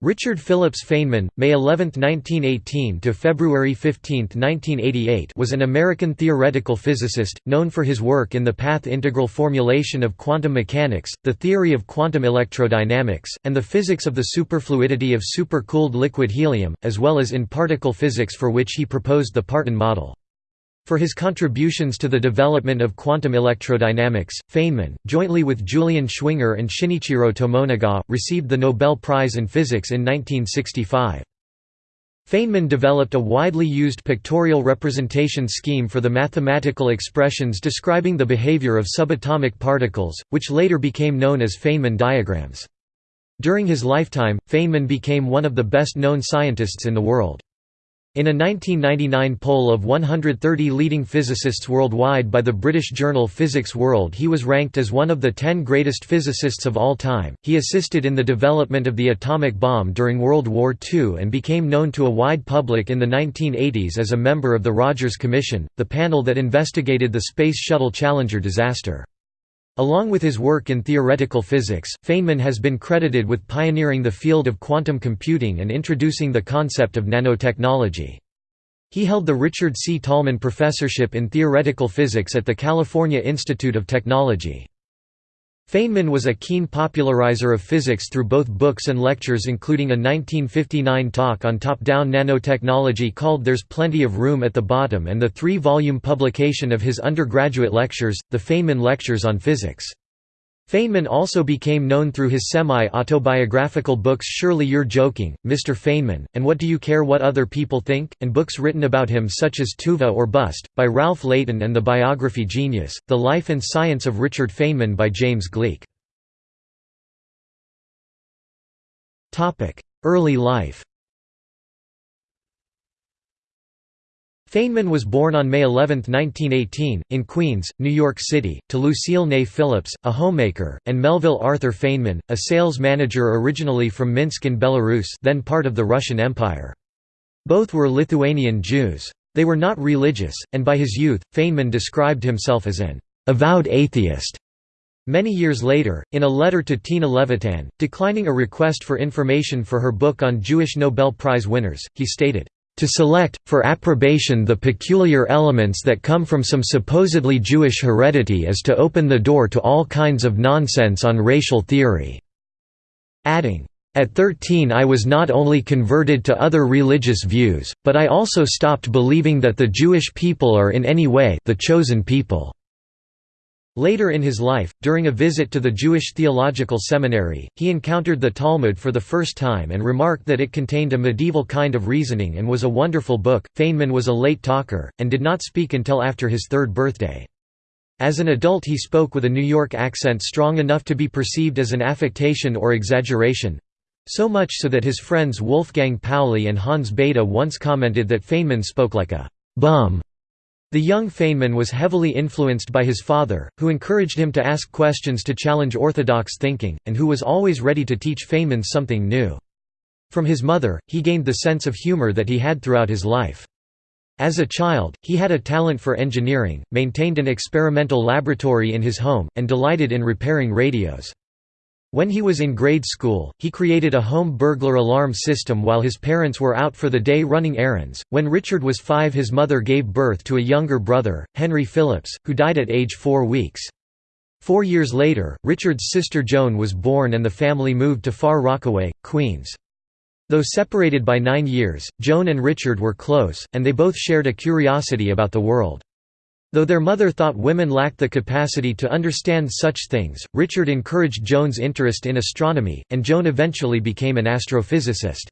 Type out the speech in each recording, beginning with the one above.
Richard Phillips Feynman, May 11, 1918 to February 15, 1988, was an American theoretical physicist known for his work in the path integral formulation of quantum mechanics, the theory of quantum electrodynamics, and the physics of the superfluidity of supercooled liquid helium, as well as in particle physics for which he proposed the Parton model. For his contributions to the development of quantum electrodynamics, Feynman, jointly with Julian Schwinger and Shinichiro Tomonaga, received the Nobel Prize in Physics in 1965. Feynman developed a widely used pictorial representation scheme for the mathematical expressions describing the behavior of subatomic particles, which later became known as Feynman diagrams. During his lifetime, Feynman became one of the best-known scientists in the world. In a 1999 poll of 130 leading physicists worldwide by the British journal Physics World he was ranked as one of the 10 greatest physicists of all time. He assisted in the development of the atomic bomb during World War II and became known to a wide public in the 1980s as a member of the Rogers Commission, the panel that investigated the Space Shuttle Challenger disaster. Along with his work in theoretical physics, Feynman has been credited with pioneering the field of quantum computing and introducing the concept of nanotechnology. He held the Richard C. Tolman Professorship in Theoretical Physics at the California Institute of Technology. Feynman was a keen popularizer of physics through both books and lectures including a 1959 talk on top-down nanotechnology called There's Plenty of Room at the Bottom and the three-volume publication of his undergraduate lectures, the Feynman Lectures on Physics. Feynman also became known through his semi-autobiographical books Surely You're Joking, Mr. Feynman, and What Do You Care What Other People Think, and books written about him such as Tuva or Bust, by Ralph Leighton and the biography Genius, The Life and Science of Richard Feynman by James Gleick. Early life Feynman was born on May 11, 1918, in Queens, New York City, to Lucille Ney Phillips, a homemaker, and Melville Arthur Feynman, a sales manager originally from Minsk in Belarus then part of the Russian Empire. Both were Lithuanian Jews. They were not religious, and by his youth, Feynman described himself as an avowed atheist. Many years later, in a letter to Tina Levitan, declining a request for information for her book on Jewish Nobel Prize winners, he stated, to select, for approbation the peculiar elements that come from some supposedly Jewish heredity is to open the door to all kinds of nonsense on racial theory." Adding, "...at 13 I was not only converted to other religious views, but I also stopped believing that the Jewish people are in any way the chosen people." Later in his life, during a visit to the Jewish Theological Seminary, he encountered the Talmud for the first time and remarked that it contained a medieval kind of reasoning and was a wonderful book. Feynman was a late talker, and did not speak until after his third birthday. As an adult he spoke with a New York accent strong enough to be perceived as an affectation or exaggeration—so much so that his friends Wolfgang Pauli and Hans Bethe once commented that Feynman spoke like a «bum» The young Feynman was heavily influenced by his father, who encouraged him to ask questions to challenge orthodox thinking, and who was always ready to teach Feynman something new. From his mother, he gained the sense of humor that he had throughout his life. As a child, he had a talent for engineering, maintained an experimental laboratory in his home, and delighted in repairing radios. When he was in grade school, he created a home burglar alarm system while his parents were out for the day running errands. When Richard was five, his mother gave birth to a younger brother, Henry Phillips, who died at age four weeks. Four years later, Richard's sister Joan was born and the family moved to Far Rockaway, Queens. Though separated by nine years, Joan and Richard were close, and they both shared a curiosity about the world. Though their mother thought women lacked the capacity to understand such things, Richard encouraged Joan's interest in astronomy, and Joan eventually became an astrophysicist.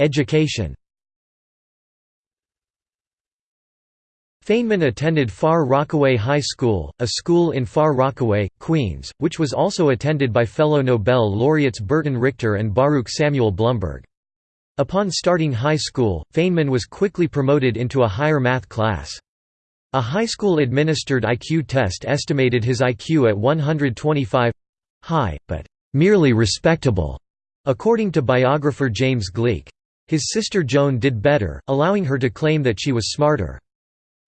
Education Feynman attended Far Rockaway High School, a school in Far Rockaway, Queens, which was also attended by fellow Nobel laureates Burton Richter and Baruch Samuel Blumberg. Upon starting high school, Feynman was quickly promoted into a higher math class. A high school-administered IQ test estimated his IQ at 125—high, but «merely respectable», according to biographer James Gleick. His sister Joan did better, allowing her to claim that she was smarter.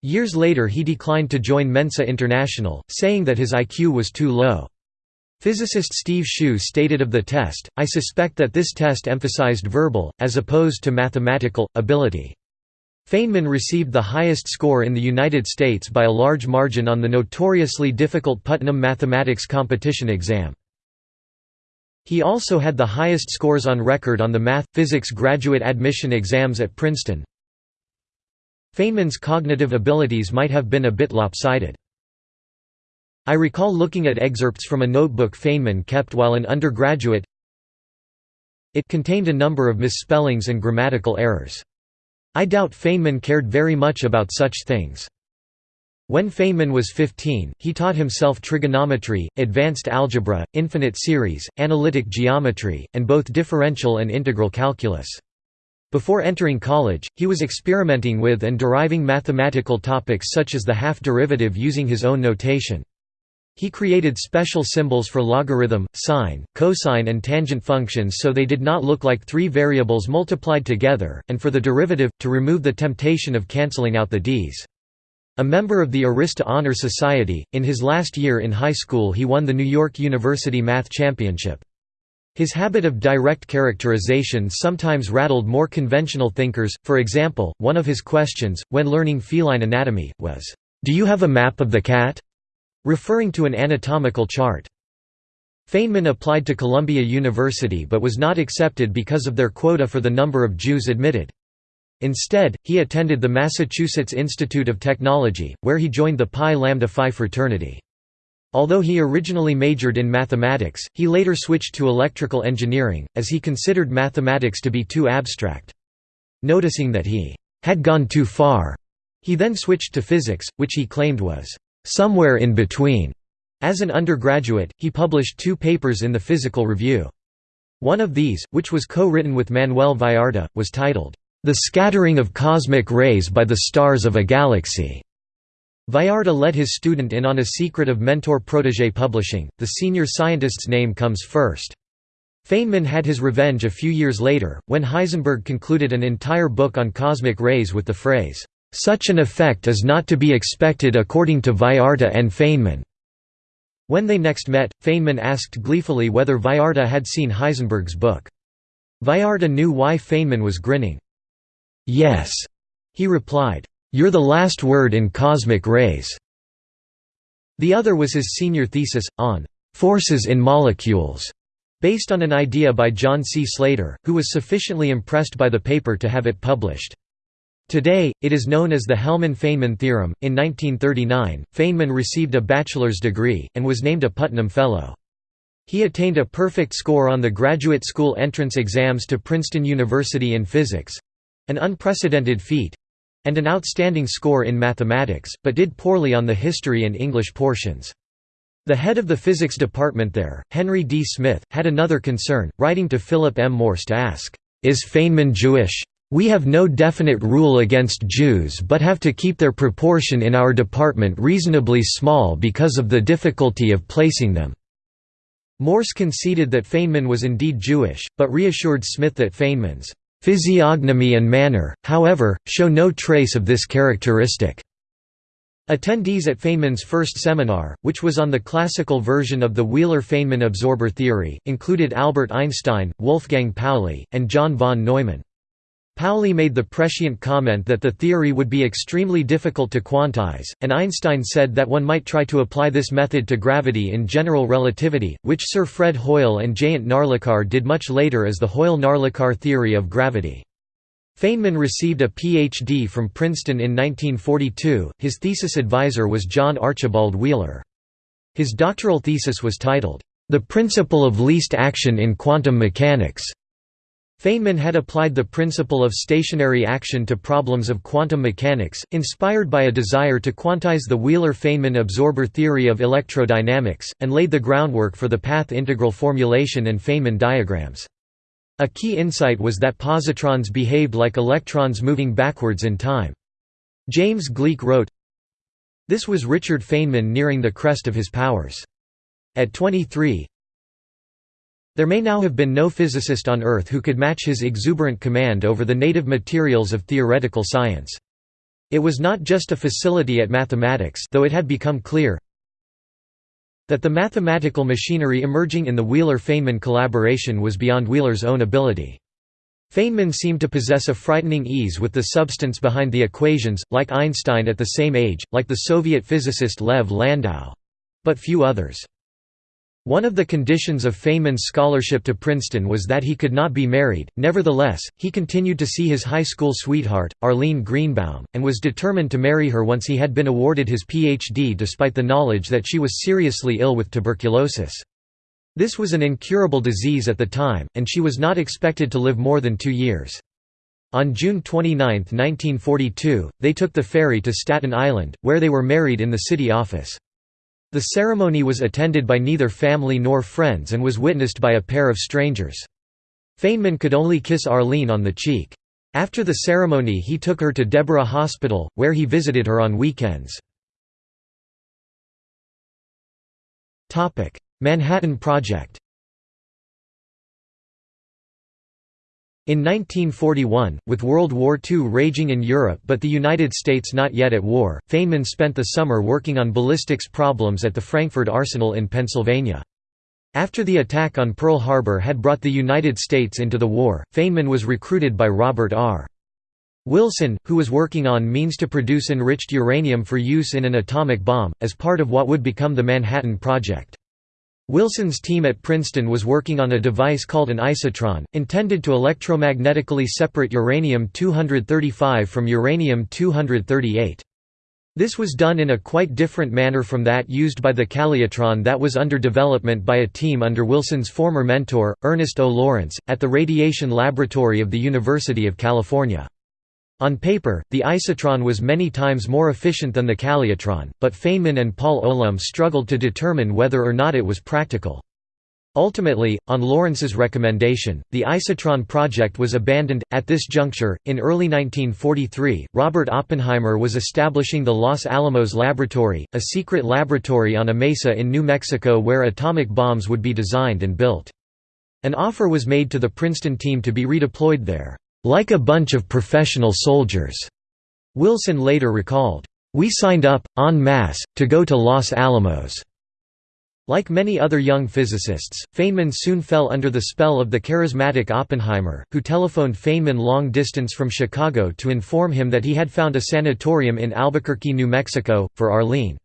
Years later he declined to join Mensa International, saying that his IQ was too low. Physicist Steve Hsu stated of the test, I suspect that this test emphasized verbal, as opposed to mathematical, ability. Feynman received the highest score in the United States by a large margin on the notoriously difficult Putnam Mathematics Competition exam. He also had the highest scores on record on the Math. Physics graduate admission exams at Princeton. Feynman's cognitive abilities might have been a bit lopsided. I recall looking at excerpts from a notebook Feynman kept while an undergraduate. It contained a number of misspellings and grammatical errors. I doubt Feynman cared very much about such things. When Feynman was 15, he taught himself trigonometry, advanced algebra, infinite series, analytic geometry, and both differential and integral calculus. Before entering college, he was experimenting with and deriving mathematical topics such as the half derivative using his own notation. He created special symbols for logarithm, sine, cosine and tangent functions so they did not look like three variables multiplied together, and for the derivative, to remove the temptation of cancelling out the d's. A member of the Arista Honor Society, in his last year in high school he won the New York University Math Championship. His habit of direct characterization sometimes rattled more conventional thinkers, for example, one of his questions, when learning feline anatomy, was, "'Do you have a map of the cat?' Referring to an anatomical chart. Feynman applied to Columbia University but was not accepted because of their quota for the number of Jews admitted. Instead, he attended the Massachusetts Institute of Technology, where he joined the Pi Lambda Phi fraternity. Although he originally majored in mathematics, he later switched to electrical engineering, as he considered mathematics to be too abstract. Noticing that he had gone too far, he then switched to physics, which he claimed was somewhere in between. As an undergraduate, he published two papers in the Physical Review. One of these, which was co-written with Manuel Vallarta, was titled, The Scattering of Cosmic Rays by the Stars of a Galaxy. Vallarta let his student in on a secret of mentor-protégé publishing, the senior scientist's name comes first. Feynman had his revenge a few years later, when Heisenberg concluded an entire book on cosmic rays with the phrase, such an effect is not to be expected according to Vallarta and Feynman. When they next met, Feynman asked gleefully whether Vallarta had seen Heisenberg's book. Vallarta knew why Feynman was grinning. "'Yes,' he replied. "'You're the last word in cosmic rays.' The other was his senior thesis, on "'forces in molecules' based on an idea by John C. Slater, who was sufficiently impressed by the paper to have it published. Today, it is known as the Hellmann–Feynman theorem. In 1939, Feynman received a bachelor's degree, and was named a Putnam Fellow. He attained a perfect score on the graduate school entrance exams to Princeton University in physics—an unprecedented feat—and an outstanding score in mathematics, but did poorly on the history and English portions. The head of the physics department there, Henry D. Smyth, had another concern, writing to Philip M. Morse to ask, "'Is Feynman Jewish?' We have no definite rule against Jews but have to keep their proportion in our department reasonably small because of the difficulty of placing them." Morse conceded that Feynman was indeed Jewish, but reassured Smith that Feynman's physiognomy and manner, however, show no trace of this characteristic. Attendees at Feynman's first seminar, which was on the classical version of the Wheeler–Feynman absorber theory, included Albert Einstein, Wolfgang Pauli, and John von Neumann. Pauli made the prescient comment that the theory would be extremely difficult to quantize, and Einstein said that one might try to apply this method to gravity in general relativity, which Sir Fred Hoyle and Jayant Narlikar did much later as the Hoyle–Narlikar theory of gravity. Feynman received a Ph.D. from Princeton in 1942, his thesis advisor was John Archibald Wheeler. His doctoral thesis was titled, "'The Principle of Least Action in Quantum Mechanics' Feynman had applied the principle of stationary action to problems of quantum mechanics, inspired by a desire to quantize the Wheeler–Feynman absorber theory of electrodynamics, and laid the groundwork for the path integral formulation and Feynman diagrams. A key insight was that positrons behaved like electrons moving backwards in time. James Gleick wrote, This was Richard Feynman nearing the crest of his powers. At 23, there may now have been no physicist on Earth who could match his exuberant command over the native materials of theoretical science. It was not just a facility at mathematics though it had become clear That the mathematical machinery emerging in the Wheeler–Feynman collaboration was beyond Wheeler's own ability. Feynman seemed to possess a frightening ease with the substance behind the equations, like Einstein at the same age, like the Soviet physicist Lev Landau. But few others. One of the conditions of Feynman's scholarship to Princeton was that he could not be married, nevertheless, he continued to see his high school sweetheart, Arlene Greenbaum, and was determined to marry her once he had been awarded his Ph.D. despite the knowledge that she was seriously ill with tuberculosis. This was an incurable disease at the time, and she was not expected to live more than two years. On June 29, 1942, they took the ferry to Staten Island, where they were married in the city office. The ceremony was attended by neither family nor friends and was witnessed by a pair of strangers. Feynman could only kiss Arlene on the cheek. After the ceremony he took her to Deborah Hospital, where he visited her on weekends. Manhattan Project In 1941, with World War II raging in Europe but the United States not yet at war, Feynman spent the summer working on ballistics problems at the Frankford Arsenal in Pennsylvania. After the attack on Pearl Harbor had brought the United States into the war, Feynman was recruited by Robert R. Wilson, who was working on means to produce enriched uranium for use in an atomic bomb, as part of what would become the Manhattan Project. Wilson's team at Princeton was working on a device called an isotron, intended to electromagnetically separate uranium-235 from uranium-238. This was done in a quite different manner from that used by the calutron that was under development by a team under Wilson's former mentor, Ernest O. Lawrence, at the Radiation Laboratory of the University of California. On paper, the isotron was many times more efficient than the calutron, but Feynman and Paul Olum struggled to determine whether or not it was practical. Ultimately, on Lawrence's recommendation, the isotron project was abandoned. At this juncture, in early 1943, Robert Oppenheimer was establishing the Los Alamos Laboratory, a secret laboratory on a mesa in New Mexico where atomic bombs would be designed and built. An offer was made to the Princeton team to be redeployed there. Like a bunch of professional soldiers. Wilson later recalled, We signed up, en masse, to go to Los Alamos. Like many other young physicists, Feynman soon fell under the spell of the charismatic Oppenheimer, who telephoned Feynman long distance from Chicago to inform him that he had found a sanatorium in Albuquerque, New Mexico, for Arlene.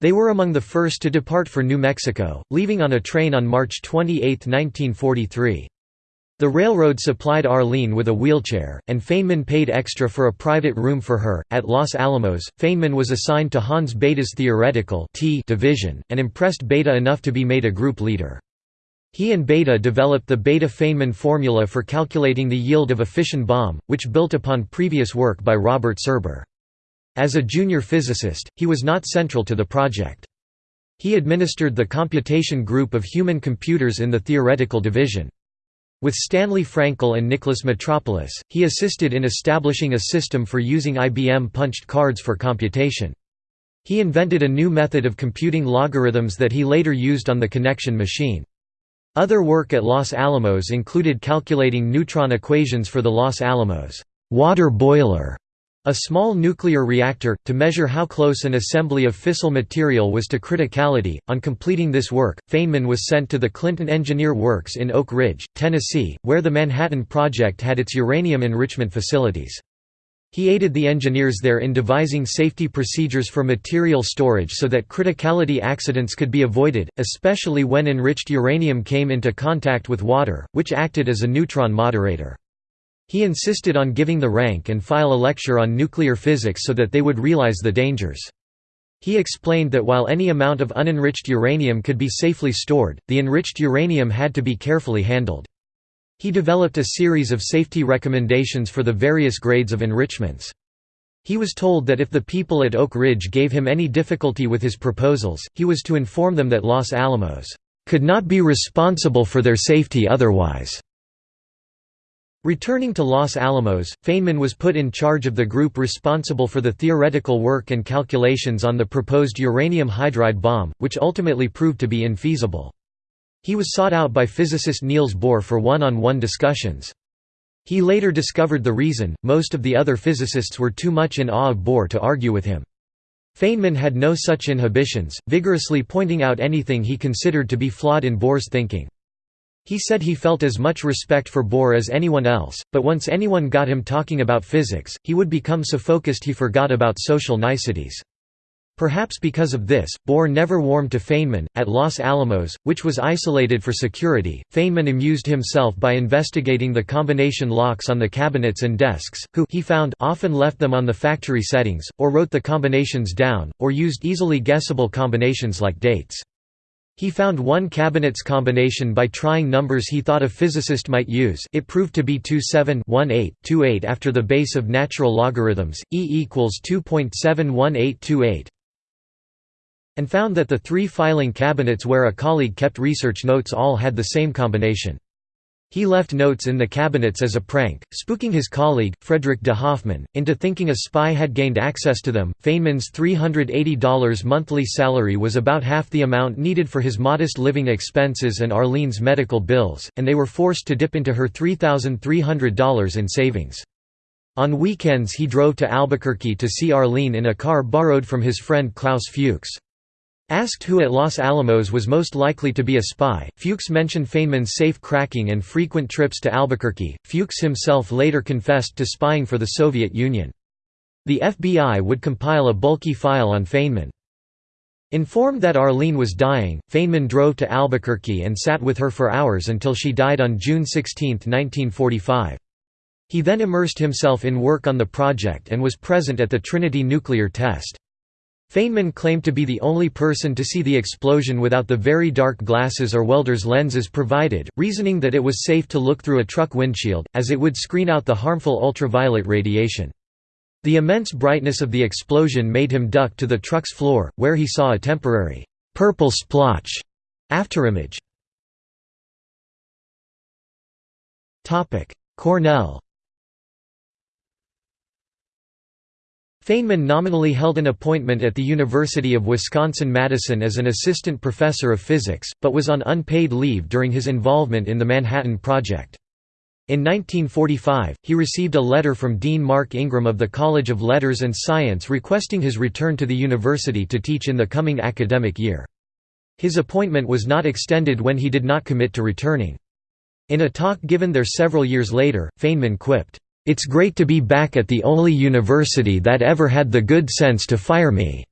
They were among the first to depart for New Mexico, leaving on a train on March 28, 1943. The railroad supplied Arlene with a wheelchair, and Feynman paid extra for a private room for her. At Los Alamos, Feynman was assigned to Hans Bethe's theoretical T division, and impressed Bethe enough to be made a group leader. He and Bethe developed the Bethe-Feynman formula for calculating the yield of a fission bomb, which built upon previous work by Robert Serber. As a junior physicist, he was not central to the project. He administered the computation group of human computers in the theoretical division. With Stanley Frankel and Nicholas Metropolis, he assisted in establishing a system for using IBM punched cards for computation. He invented a new method of computing logarithms that he later used on the connection machine. Other work at Los Alamos included calculating neutron equations for the Los Alamos water boiler a small nuclear reactor, to measure how close an assembly of fissile material was to criticality. On completing this work, Feynman was sent to the Clinton Engineer Works in Oak Ridge, Tennessee, where the Manhattan Project had its uranium enrichment facilities. He aided the engineers there in devising safety procedures for material storage so that criticality accidents could be avoided, especially when enriched uranium came into contact with water, which acted as a neutron moderator. He insisted on giving the rank and file a lecture on nuclear physics so that they would realize the dangers. He explained that while any amount of unenriched uranium could be safely stored, the enriched uranium had to be carefully handled. He developed a series of safety recommendations for the various grades of enrichments. He was told that if the people at Oak Ridge gave him any difficulty with his proposals, he was to inform them that Los Alamos could not be responsible for their safety otherwise. Returning to Los Alamos, Feynman was put in charge of the group responsible for the theoretical work and calculations on the proposed uranium hydride bomb, which ultimately proved to be infeasible. He was sought out by physicist Niels Bohr for one-on-one -on -one discussions. He later discovered the reason, most of the other physicists were too much in awe of Bohr to argue with him. Feynman had no such inhibitions, vigorously pointing out anything he considered to be flawed in Bohr's thinking. He said he felt as much respect for Bohr as anyone else, but once anyone got him talking about physics, he would become so focused he forgot about social niceties. Perhaps because of this, Bohr never warmed to Feynman. At Los Alamos, which was isolated for security, Feynman amused himself by investigating the combination locks on the cabinets and desks, who he found often left them on the factory settings, or wrote the combinations down, or used easily guessable combinations like dates. He found one cabinet's combination by trying numbers he thought a physicist might use it proved to be 27-18-28 after the base of natural logarithms, e equals 2.71828 and found that the three filing cabinets where a colleague kept research notes all had the same combination. He left notes in the cabinets as a prank, spooking his colleague, Frederick de Hoffmann, into thinking a spy had gained access to them. Feynman's $380 monthly salary was about half the amount needed for his modest living expenses and Arlene's medical bills, and they were forced to dip into her $3,300 in savings. On weekends he drove to Albuquerque to see Arlene in a car borrowed from his friend Klaus Fuchs. Asked who at Los Alamos was most likely to be a spy, Fuchs mentioned Feynman's safe cracking and frequent trips to Albuquerque. Fuchs himself later confessed to spying for the Soviet Union. The FBI would compile a bulky file on Feynman. Informed that Arlene was dying, Feynman drove to Albuquerque and sat with her for hours until she died on June 16, 1945. He then immersed himself in work on the project and was present at the Trinity nuclear test. Feynman claimed to be the only person to see the explosion without the very dark glasses or welder's lenses provided, reasoning that it was safe to look through a truck windshield, as it would screen out the harmful ultraviolet radiation. The immense brightness of the explosion made him duck to the truck's floor, where he saw a temporary, purple splotch afterimage. Cornell Feynman nominally held an appointment at the University of Wisconsin-Madison as an assistant professor of physics, but was on unpaid leave during his involvement in the Manhattan Project. In 1945, he received a letter from Dean Mark Ingraham of the College of Letters and Science requesting his return to the university to teach in the coming academic year. His appointment was not extended when he did not commit to returning. In a talk given there several years later, Feynman quipped, it's great to be back at the only university that ever had the good sense to fire me."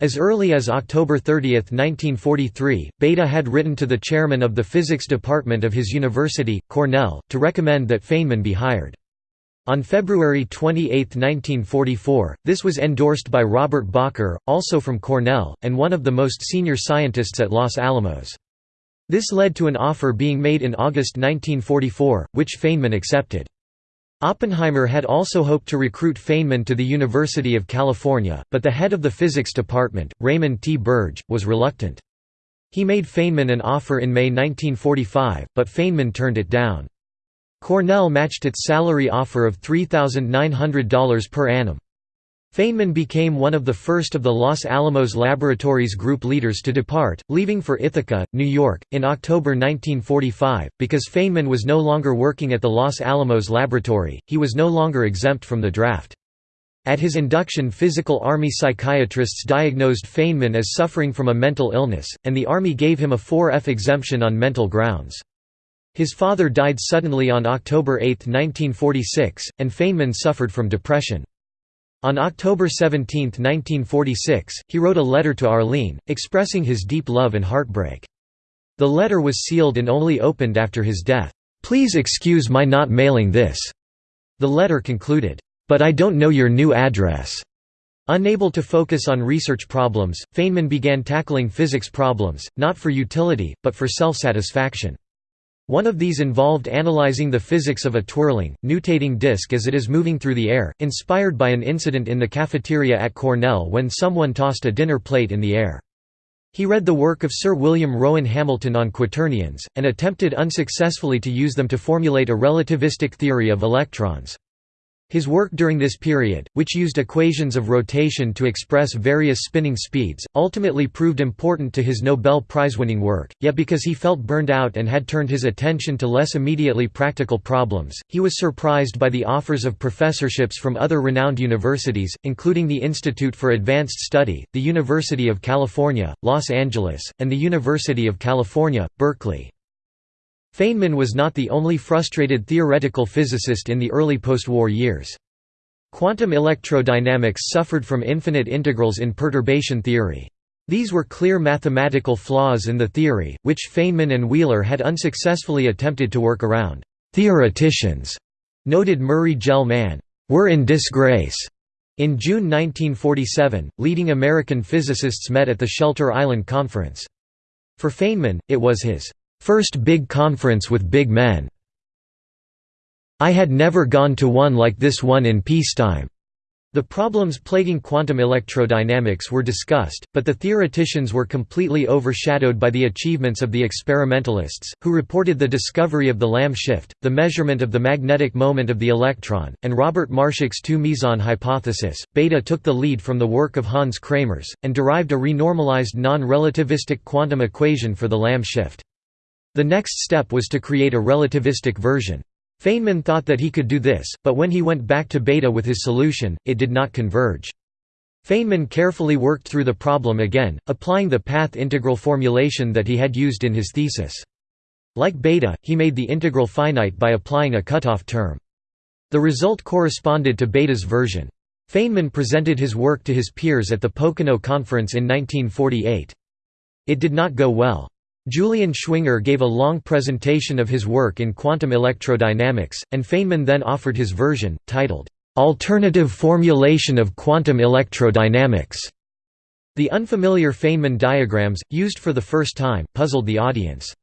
As early as October 30, 1943, Bethe had written to the chairman of the physics department of his university, Cornell, to recommend that Feynman be hired. On February 28, 1944, this was endorsed by Robert Bacher, also from Cornell, and one of the most senior scientists at Los Alamos. This led to an offer being made in August 1944, which Feynman accepted. Oppenheimer had also hoped to recruit Feynman to the University of California, but the head of the physics department, Raymond T. Birge, was reluctant. He made Feynman an offer in May 1945, but Feynman turned it down. Cornell matched its salary offer of $3,900 per annum. Feynman became one of the first of the Los Alamos Laboratories group leaders to depart, leaving for Ithaca, New York, in October 1945. Because Feynman was no longer working at the Los Alamos Laboratory, he was no longer exempt from the draft. At his induction physical Army psychiatrists diagnosed Feynman as suffering from a mental illness, and the Army gave him a 4F exemption on mental grounds. His father died suddenly on October 8, 1946, and Feynman suffered from depression. On October 17, 1946, he wrote a letter to Arlene, expressing his deep love and heartbreak. The letter was sealed and only opened after his death. "'Please excuse my not mailing this,' the letter concluded, "'but I don't know your new address.' Unable to focus on research problems, Feynman began tackling physics problems, not for utility, but for self-satisfaction. One of these involved analyzing the physics of a twirling, nutating disk as it is moving through the air, inspired by an incident in the cafeteria at Cornell when someone tossed a dinner plate in the air. He read the work of Sir William Rowan Hamilton on quaternions, and attempted unsuccessfully to use them to formulate a relativistic theory of electrons. His work during this period, which used equations of rotation to express various spinning speeds, ultimately proved important to his Nobel Prize-winning work, yet because he felt burned out and had turned his attention to less immediately practical problems, he was surprised by the offers of professorships from other renowned universities, including the Institute for Advanced Study, the University of California, Los Angeles, and the University of California, Berkeley. Feynman was not the only frustrated theoretical physicist in the early post-war years. Quantum electrodynamics suffered from infinite integrals in perturbation theory. These were clear mathematical flaws in the theory, which Feynman and Wheeler had unsuccessfully attempted to work around. Theoreticians, noted Murray Gell-Mann, were in disgrace. In June 1947, leading American physicists met at the Shelter Island Conference. For Feynman, it was his First big conference with big men. I had never gone to one like this one in peacetime. The problems plaguing quantum electrodynamics were discussed, but the theoreticians were completely overshadowed by the achievements of the experimentalists, who reported the discovery of the Lamb shift, the measurement of the magnetic moment of the electron, and Robert Marshak's two-meson hypothesis. Bethe took the lead from the work of Hans Kramers, and derived a renormalized non-relativistic quantum equation for the Lamb shift. The next step was to create a relativistic version. Feynman thought that he could do this, but when he went back to Bethe with his solution, it did not converge. Feynman carefully worked through the problem again, applying the path integral formulation that he had used in his thesis. Like Bethe, he made the integral finite by applying a cutoff term. The result corresponded to Bethe's version. Feynman presented his work to his peers at the Pocono Conference in 1948. It did not go well. Julian Schwinger gave a long presentation of his work in quantum electrodynamics, and Feynman then offered his version, titled, "'Alternative Formulation of Quantum Electrodynamics". The unfamiliar Feynman diagrams, used for the first time, puzzled the audience.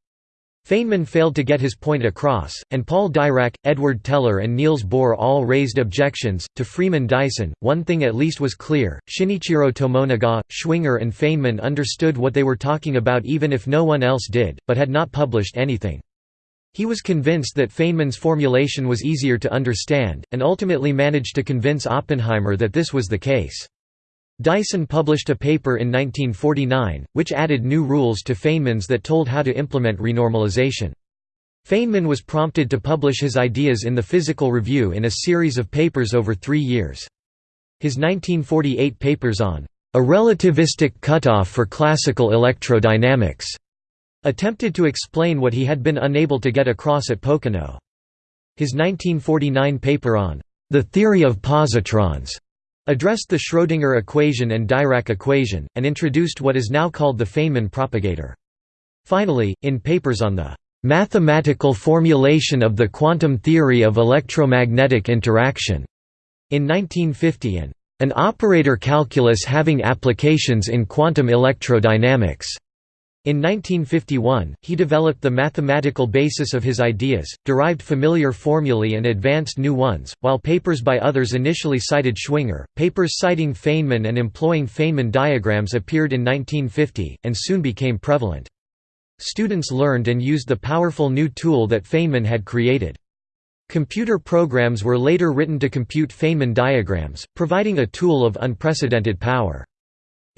Feynman failed to get his point across, and Paul Dirac, Edward Teller, and Niels Bohr all raised objections. To Freeman Dyson, one thing at least was clear Shinichiro Tomonaga, Schwinger, and Feynman understood what they were talking about even if no one else did, but had not published anything. He was convinced that Feynman's formulation was easier to understand, and ultimately managed to convince Oppenheimer that this was the case. Dyson published a paper in 1949, which added new rules to Feynman's that told how to implement renormalization. Feynman was prompted to publish his ideas in the Physical Review in a series of papers over three years. His 1948 papers on a relativistic cutoff for classical electrodynamics attempted to explain what he had been unable to get across at Pocono. His 1949 paper on the theory of positrons addressed the Schrödinger equation and Dirac equation, and introduced what is now called the Feynman propagator. Finally, in papers on the "...mathematical formulation of the quantum theory of electromagnetic interaction", in 1950 and "...an operator calculus having applications in quantum electrodynamics", in 1951, he developed the mathematical basis of his ideas, derived familiar formulae and advanced new ones, while papers by others initially cited Schwinger. Papers citing Feynman and employing Feynman diagrams appeared in 1950, and soon became prevalent. Students learned and used the powerful new tool that Feynman had created. Computer programs were later written to compute Feynman diagrams, providing a tool of unprecedented power.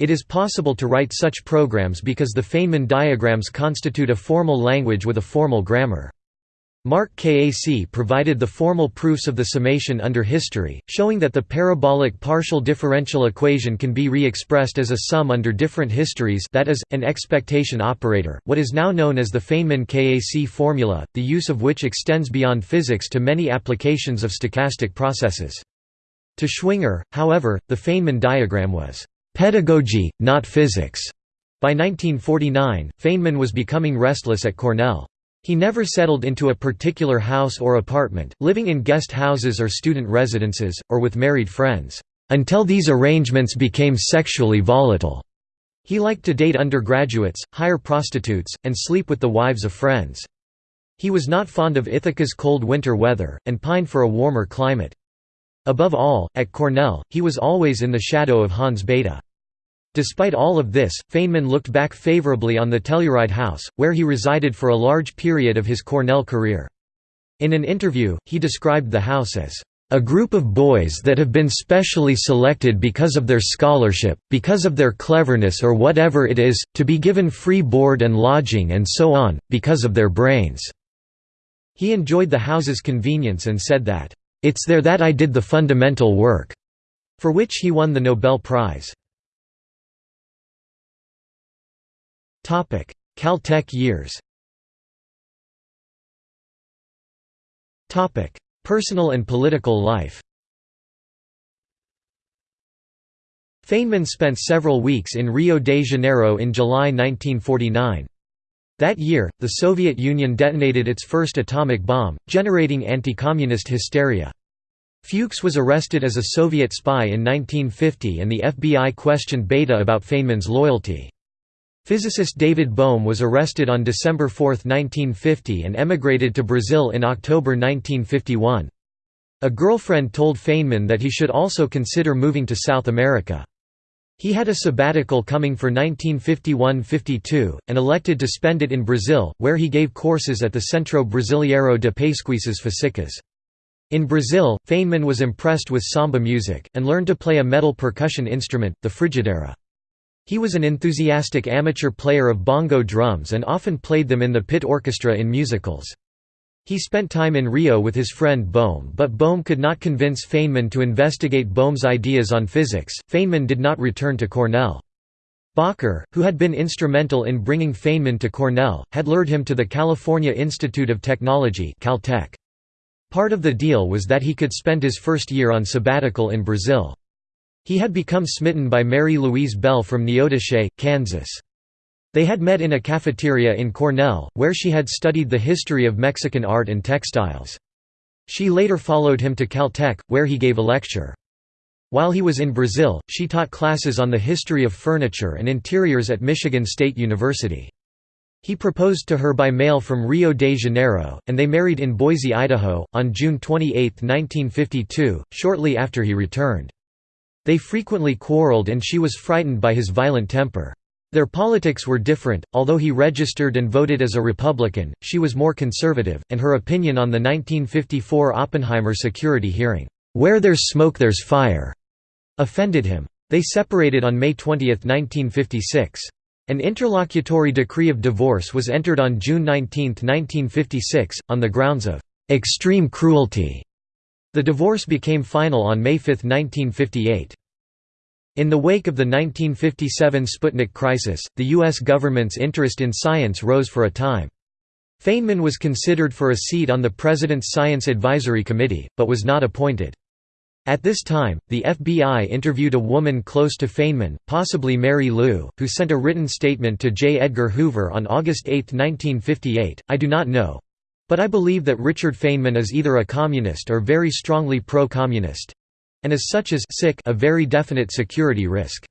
It is possible to write such programs because the Feynman diagrams constitute a formal language with a formal grammar. Mark Kac provided the formal proofs of the summation under history, showing that the parabolic partial differential equation can be re-expressed as a sum under different histories that is, an expectation operator, what is now known as the Feynman-Kac formula, the use of which extends beyond physics to many applications of stochastic processes. To Schwinger, however, the Feynman diagram was Pedagogy, not physics. By 1949, Feynman was becoming restless at Cornell. He never settled into a particular house or apartment, living in guest houses or student residences, or with married friends, until these arrangements became sexually volatile. He liked to date undergraduates, hire prostitutes, and sleep with the wives of friends. He was not fond of Ithaca's cold winter weather, and pined for a warmer climate. Above all, at Cornell, he was always in the shadow of Hans Bethe. Despite all of this, Feynman looked back favorably on the Telluride house, where he resided for a large period of his Cornell career. In an interview, he described the house as, a group of boys that have been specially selected because of their scholarship, because of their cleverness or whatever it is, to be given free board and lodging and so on, because of their brains." He enjoyed the house's convenience and said that, "...it's there that I did the fundamental work," for which he won the Nobel Prize. Topic: Caltech years. Topic: Personal and political life. Feynman spent several weeks in Rio de Janeiro in July 1949. That year, the Soviet Union detonated its first atomic bomb, generating anti-communist hysteria. Fuchs was arrested as a Soviet spy in 1950 and the FBI questioned Bethe about Feynman's loyalty. Physicist David Bohm was arrested on December 4, 1950 and emigrated to Brazil in October 1951. A girlfriend told Feynman that he should also consider moving to South America. He had a sabbatical coming for 1951–52, and elected to spend it in Brazil, where he gave courses at the Centro Brasileiro de Pesquisas Físicas. In Brazil, Feynman was impressed with samba music, and learned to play a metal percussion instrument, the frigideira. He was an enthusiastic amateur player of bongo drums and often played them in the pit orchestra in musicals. He spent time in Rio with his friend Bohm but Bohm could not convince Feynman to investigate Bohm's ideas on physics. Feynman did not return to Cornell. Bacher, who had been instrumental in bringing Feynman to Cornell, had lured him to the California Institute of Technology Caltech. Part of the deal was that he could spend his first year on sabbatical in Brazil. He had become smitten by Mary Louise Bell from Neodesha, Kansas. They had met in a cafeteria in Cornell, where she had studied the history of Mexican art and textiles. She later followed him to Caltech, where he gave a lecture. While he was in Brazil, she taught classes on the history of furniture and interiors at Michigan State University. He proposed to her by mail from Rio de Janeiro, and they married in Boise, Idaho, on June 28, 1952, shortly after he returned. They frequently quarreled and she was frightened by his violent temper. Their politics were different, although he registered and voted as a Republican, she was more conservative, and her opinion on the 1954 Oppenheimer security hearing, "'Where there's smoke there's fire' offended him. They separated on May 20, 1956. An interlocutory decree of divorce was entered on June 19, 1956, on the grounds of "'extreme cruelty' The divorce became final on May 5, 1958. In the wake of the 1957 Sputnik crisis, the U.S. government's interest in science rose for a time. Feynman was considered for a seat on the President's Science Advisory Committee, but was not appointed. At this time, the FBI interviewed a woman close to Feynman, possibly Mary Lou, who sent a written statement to J. Edgar Hoover on August 8, 1958, I do not know, but I believe that Richard Feynman is either a communist or very strongly pro-communist and as such is sick a very definite security risk.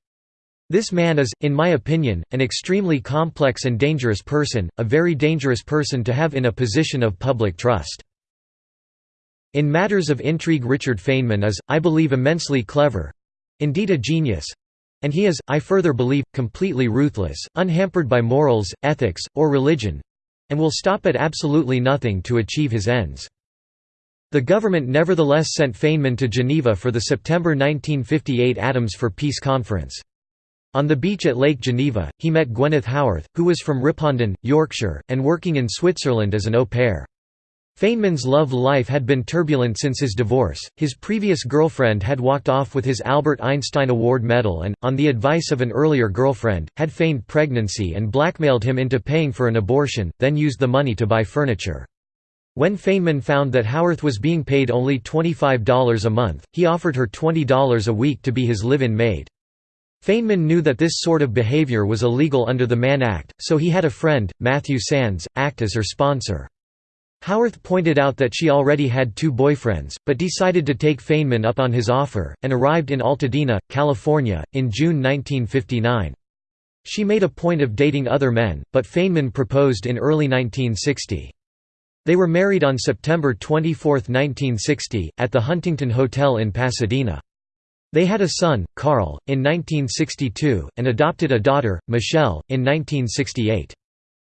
This man is, in my opinion, an extremely complex and dangerous person, a very dangerous person to have in a position of public trust. In matters of intrigue Richard Feynman is, I believe immensely clever—indeed a genius—and he is, I further believe, completely ruthless, unhampered by morals, ethics, or religion, and will stop at absolutely nothing to achieve his ends. The government nevertheless sent Feynman to Geneva for the September 1958 Atoms for Peace conference. On the beach at Lake Geneva, he met Gwyneth Howarth, who was from Ripon, Yorkshire, and working in Switzerland as an au pair. Feynman's love life had been turbulent since his divorce, his previous girlfriend had walked off with his Albert Einstein Award medal and, on the advice of an earlier girlfriend, had feigned pregnancy and blackmailed him into paying for an abortion, then used the money to buy furniture. When Feynman found that Howarth was being paid only $25 a month, he offered her $20 a week to be his live-in maid. Feynman knew that this sort of behavior was illegal under the Mann Act, so he had a friend, Matthew Sands, act as her sponsor. Howarth pointed out that she already had two boyfriends, but decided to take Feynman up on his offer, and arrived in Altadena, California, in June 1959. She made a point of dating other men, but Feynman proposed in early 1960. They were married on September 24, 1960, at the Huntington Hotel in Pasadena. They had a son, Carl, in 1962, and adopted a daughter, Michelle, in 1968.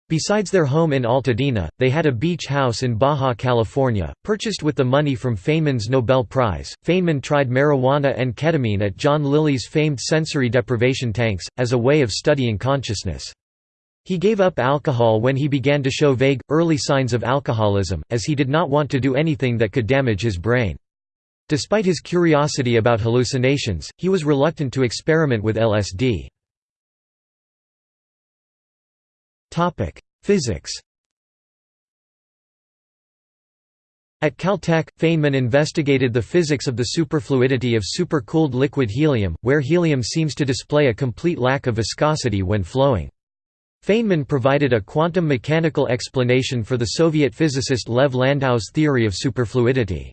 Besides their home in Altadena, they had a beach house in Baja California, purchased with the money from Feynman's Nobel Prize. Feynman tried marijuana and ketamine at John Lilly's famed sensory deprivation tanks, as a way of studying consciousness. He gave up alcohol when he began to show vague, early signs of alcoholism, as he did not want to do anything that could damage his brain. Despite his curiosity about hallucinations, he was reluctant to experiment with LSD. Physics At Caltech, Feynman investigated the physics of the superfluidity of supercooled liquid helium, where helium seems to display a complete lack of viscosity when flowing. Feynman provided a quantum mechanical explanation for the Soviet physicist Lev Landau's theory of superfluidity.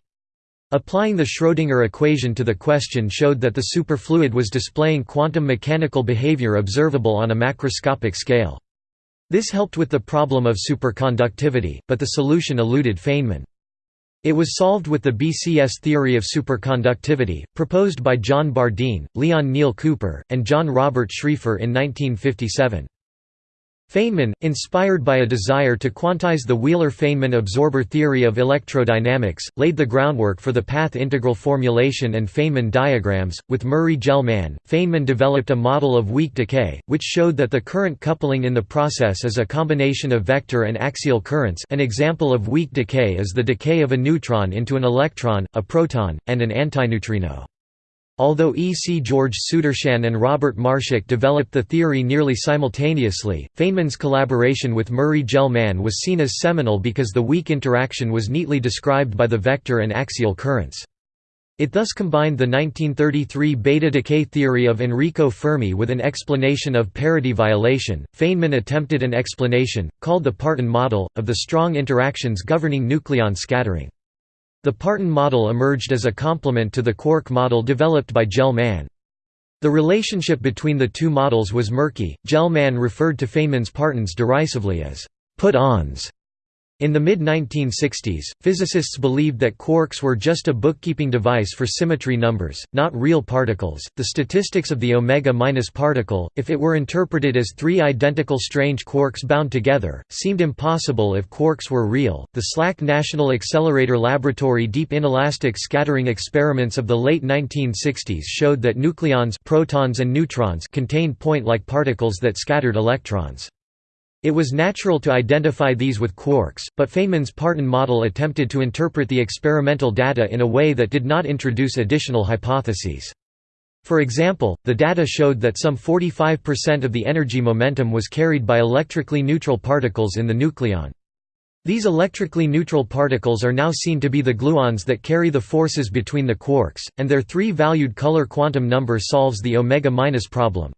Applying the Schrödinger equation to the question showed that the superfluid was displaying quantum mechanical behavior observable on a macroscopic scale. This helped with the problem of superconductivity, but the solution eluded Feynman. It was solved with the BCS theory of superconductivity, proposed by John Bardeen, Leon Neil Cooper, and John Robert Schrieffer in 1957. Feynman, inspired by a desire to quantize the Wheeler–Feynman absorber theory of electrodynamics, laid the groundwork for the path integral formulation and Feynman diagrams. With Murray Gell-Mann, Feynman developed a model of weak decay, which showed that the current coupling in the process is a combination of vector and axial currents an example of weak decay is the decay of a neutron into an electron, a proton, and an antineutrino. Although E. C. George Sudarshan and Robert Marshak developed the theory nearly simultaneously, Feynman's collaboration with Murray Gell-Mann was seen as seminal because the weak interaction was neatly described by the vector and axial currents. It thus combined the 1933 beta decay theory of Enrico Fermi with an explanation of parity violation. Feynman attempted an explanation, called the Parton model, of the strong interactions governing nucleon scattering. The Parton model emerged as a complement to the quark model developed by Gell-Mann. The relationship between the two models was murky. Gell-Mann referred to Feynman's partons derisively as put-ons in the mid-1960s, physicists believed that quarks were just a bookkeeping device for symmetry numbers, not real particles. The statistics of the omega minus particle, if it were interpreted as three identical strange quarks bound together, seemed impossible if quarks were real. The SLAC National Accelerator Laboratory deep inelastic scattering experiments of the late 1960s showed that nucleons, protons and neutrons contained point-like particles that scattered electrons. It was natural to identify these with quarks, but Feynman's Parton model attempted to interpret the experimental data in a way that did not introduce additional hypotheses. For example, the data showed that some 45% of the energy momentum was carried by electrically neutral particles in the nucleon. These electrically neutral particles are now seen to be the gluons that carry the forces between the quarks, and their three-valued color quantum number solves the omega-minus problem.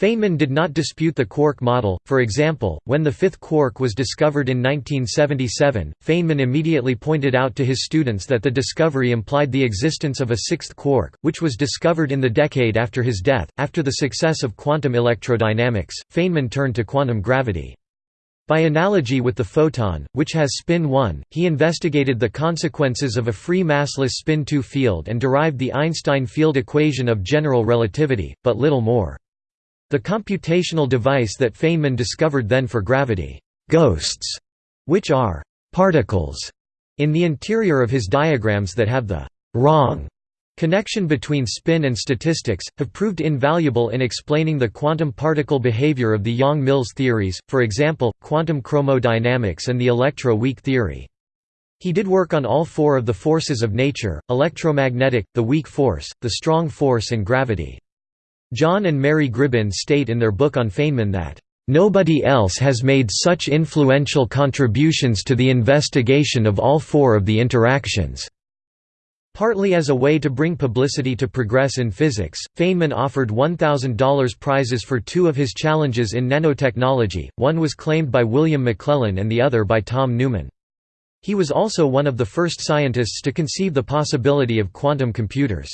Feynman did not dispute the quark model, for example, when the fifth quark was discovered in 1977, Feynman immediately pointed out to his students that the discovery implied the existence of a sixth quark, which was discovered in the decade after his death. After the success of quantum electrodynamics, Feynman turned to quantum gravity. By analogy with the photon, which has spin 1, he investigated the consequences of a free massless spin 2 field and derived the Einstein field equation of general relativity, but little more. The computational device that Feynman discovered then for gravity ghosts, which are particles in the interior of his diagrams that have the wrong connection between spin and statistics, have proved invaluable in explaining the quantum particle behavior of the Yang-Mills theories, for example, quantum chromodynamics and the electro-weak theory. He did work on all four of the forces of nature, electromagnetic, the weak force, the strong force and gravity. John and Mary Gribbin state in their book on Feynman that, "...nobody else has made such influential contributions to the investigation of all four of the interactions." Partly as a way to bring publicity to progress in physics, Feynman offered $1,000 prizes for two of his challenges in nanotechnology, one was claimed by William McLellan and the other by Tom Newman. He was also one of the first scientists to conceive the possibility of quantum computers.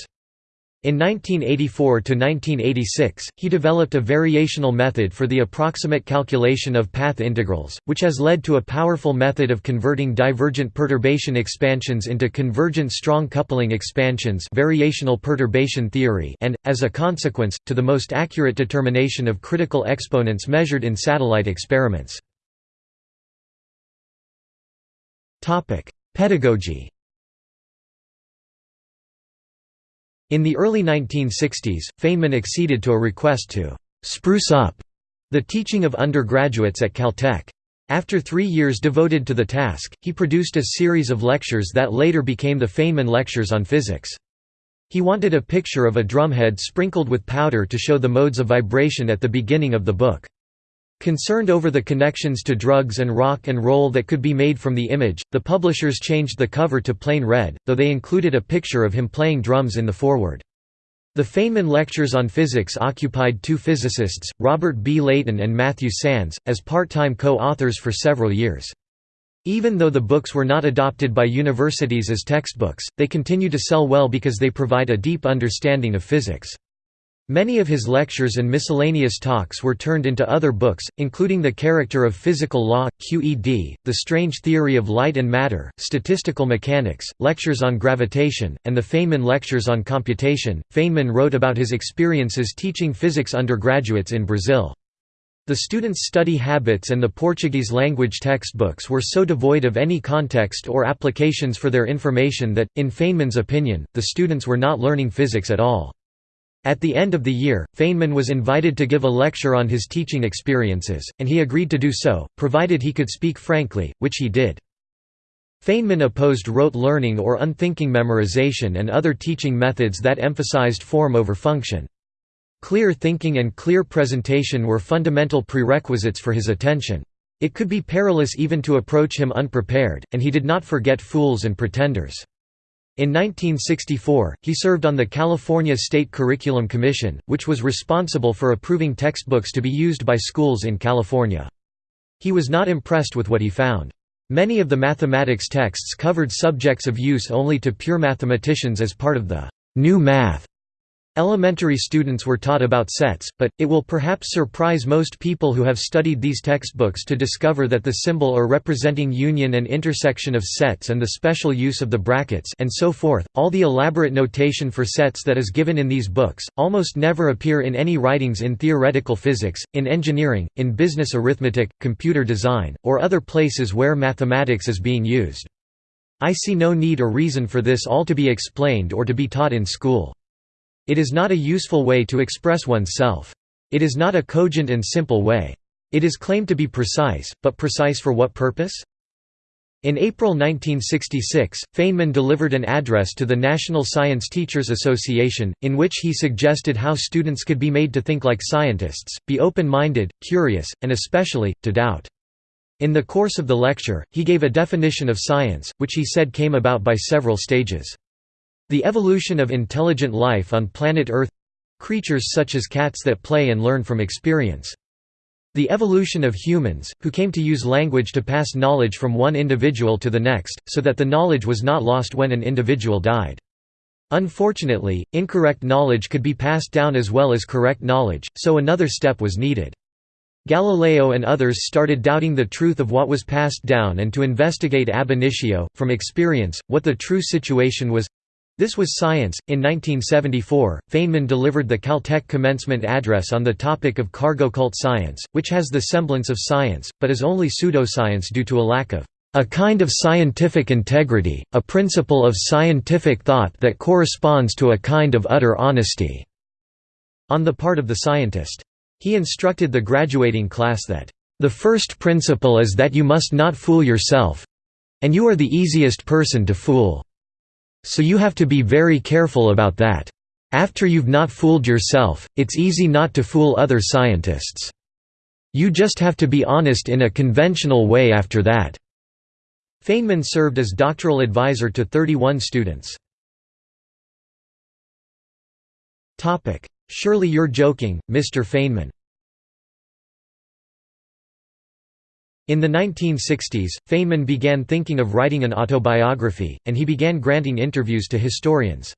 In 1984–1986, he developed a variational method for the approximate calculation of path integrals, which has led to a powerful method of converting divergent perturbation expansions into convergent strong coupling expansions variational perturbation theory and, as a consequence, to the most accurate determination of critical exponents measured in satellite experiments. Pedagogy In the early 1960s, Feynman acceded to a request to «spruce up» the teaching of undergraduates at Caltech. After three years devoted to the task, he produced a series of lectures that later became the Feynman Lectures on Physics. He wanted a picture of a drumhead sprinkled with powder to show the modes of vibration at the beginning of the book. Concerned over the connections to drugs and rock and roll that could be made from the image, the publishers changed the cover to plain red, though they included a picture of him playing drums in the foreword. The Feynman Lectures on Physics occupied two physicists, Robert B. Leighton and Matthew Sands, as part-time co-authors for several years. Even though the books were not adopted by universities as textbooks, they continue to sell well because they provide a deep understanding of physics. Many of his lectures and miscellaneous talks were turned into other books, including The Character of Physical Law, QED, The Strange Theory of Light and Matter, Statistical Mechanics, Lectures on Gravitation, and the Feynman Lectures on Computation. Feynman wrote about his experiences teaching physics undergraduates in Brazil. The students' study habits and the Portuguese language textbooks were so devoid of any context or applications for their information that, in Feynman's opinion, the students were not learning physics at all. At the end of the year, Feynman was invited to give a lecture on his teaching experiences, and he agreed to do so, provided he could speak frankly, which he did. Feynman opposed rote learning or unthinking memorization and other teaching methods that emphasized form over function. Clear thinking and clear presentation were fundamental prerequisites for his attention. It could be perilous even to approach him unprepared, and he did not forget fools and pretenders. In 1964, he served on the California State Curriculum Commission, which was responsible for approving textbooks to be used by schools in California. He was not impressed with what he found. Many of the mathematics texts covered subjects of use only to pure mathematicians as part of the «new math» Elementary students were taught about sets, but, it will perhaps surprise most people who have studied these textbooks to discover that the symbol or representing union and intersection of sets and the special use of the brackets and so forth, all the elaborate notation for sets that is given in these books, almost never appear in any writings in theoretical physics, in engineering, in business arithmetic, computer design, or other places where mathematics is being used. I see no need or reason for this all to be explained or to be taught in school. It is not a useful way to express oneself. It is not a cogent and simple way. It is claimed to be precise, but precise for what purpose? In April 1966, Feynman delivered an address to the National Science Teachers Association, in which he suggested how students could be made to think like scientists, be open-minded, curious, and especially, to doubt. In the course of the lecture, he gave a definition of science, which he said came about by several stages. The evolution of intelligent life on planet Earth—creatures such as cats that play and learn from experience. The evolution of humans, who came to use language to pass knowledge from one individual to the next, so that the knowledge was not lost when an individual died. Unfortunately, incorrect knowledge could be passed down as well as correct knowledge, so another step was needed. Galileo and others started doubting the truth of what was passed down and to investigate ab initio, from experience, what the true situation was this was science. In 1974, Feynman delivered the Caltech commencement address on the topic of cargo cult science, which has the semblance of science, but is only pseudoscience due to a lack of a kind of scientific integrity, a principle of scientific thought that corresponds to a kind of utter honesty." on the part of the scientist. He instructed the graduating class that, "...the first principle is that you must not fool yourself—and you are the easiest person to fool." So you have to be very careful about that. After you've not fooled yourself, it's easy not to fool other scientists. You just have to be honest in a conventional way after that." Feynman served as doctoral advisor to 31 students. Surely you're joking, Mr. Feynman In the 1960s, Feynman began thinking of writing an autobiography, and he began granting interviews to historians.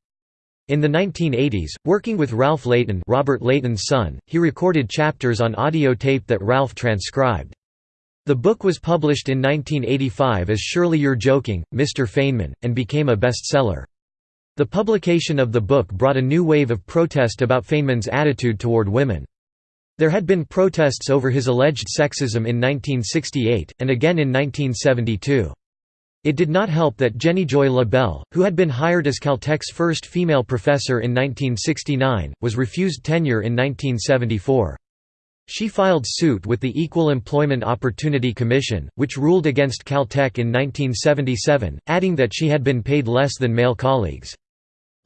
In the 1980s, working with Ralph Leighton Robert Leighton's son, he recorded chapters on audio tape that Ralph transcribed. The book was published in 1985 as Surely You're Joking, Mr. Feynman, and became a bestseller. The publication of the book brought a new wave of protest about Feynman's attitude toward women. There had been protests over his alleged sexism in 1968, and again in 1972. It did not help that Jenijoy La Belle, who had been hired as Caltech's first female professor in 1969, was refused tenure in 1974. She filed suit with the Equal Employment Opportunity Commission, which ruled against Caltech in 1977, adding that she had been paid less than male colleagues.